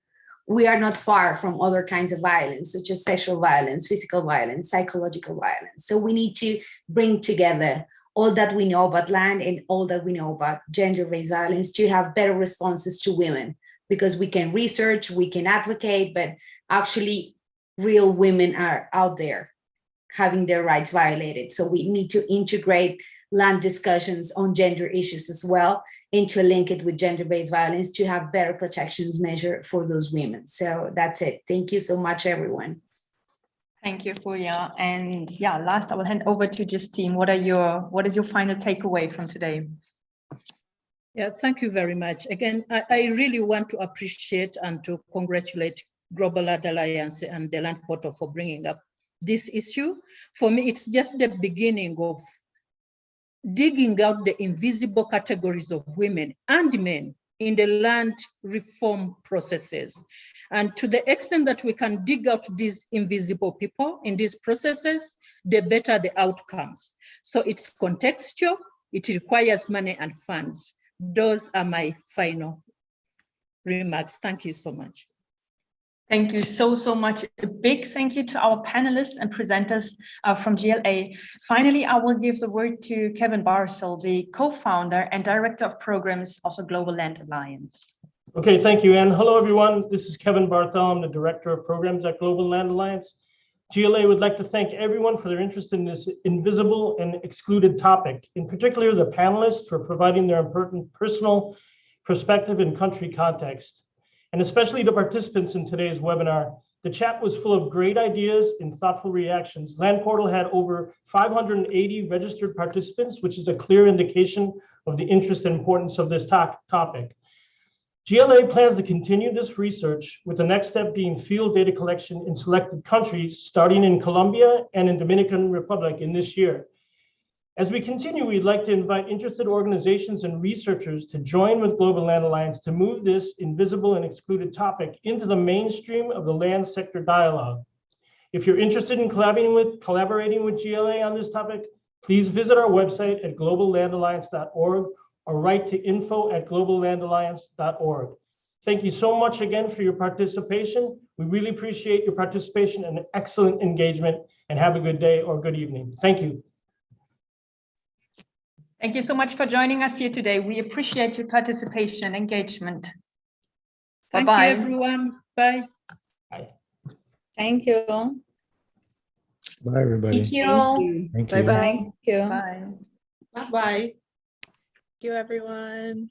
S7: We are not far from other kinds of violence, such as sexual violence, physical violence, psychological violence. So we need to bring together all that we know about land and all that we know about gender-based violence to have better responses to women because we can research, we can advocate, but actually real women are out there having their rights violated. So we need to integrate land discussions on gender issues as well and to link it with gender-based violence to have better protections measure for those women. So that's it. Thank you so much, everyone.
S1: Thank you, Julia. And yeah, last I will hand over to Justine. What are your, what is your final takeaway from today?
S4: Yeah, thank you very much. Again, I, I really want to appreciate and to congratulate Global Land Alliance and the Land Portal for bringing up this issue. For me, it's just the beginning of digging out the invisible categories of women and men in the land reform processes. And to the extent that we can dig out these invisible people in these processes, the better the outcomes. So it's contextual, it requires money and funds. Those are my final remarks. Thank you so much.
S1: Thank you so, so much. A big thank you to our panelists and presenters uh, from GLA. Finally, I will give the word to Kevin Barthel, the co-founder and director of programs of the Global Land Alliance.
S8: Okay, thank you, Anne. Hello, everyone. This is Kevin Barthel. I'm the Director of Programs at Global Land Alliance. GLA would like to thank everyone for their interest in this invisible and excluded topic, in particular the panelists for providing their important personal perspective and country context, and especially the participants in today's webinar. The chat was full of great ideas and thoughtful reactions. Land Portal had over 580 registered participants, which is a clear indication of the interest and importance of this to- topic. GLA plans to continue this research with the next step being field data collection in selected countries, starting in Colombia and in Dominican Republic in this year. As we continue, we'd like to invite interested organizations and researchers to join with Global Land Alliance to move this invisible and excluded topic into the mainstream of the land sector dialogue. If you're interested in collaborating with, collaborating with GLA on this topic, please visit our website at globallandalliance.org or write to info at globallandalliance.org. Thank you so much again for your participation. We really appreciate your participation and excellent engagement and have a good day or good evening. Thank you.
S1: Thank you so much for joining us here today. We appreciate your participation and engagement.
S4: Thank you,
S1: Bye-bye.
S4: everyone. Bye.
S6: Thank you.
S9: Bye, everybody.
S7: Thank you.
S9: Thank you.
S3: Bye-bye.
S6: Thank you.
S1: Bye.
S5: Bye-bye.
S2: Thank you, everyone.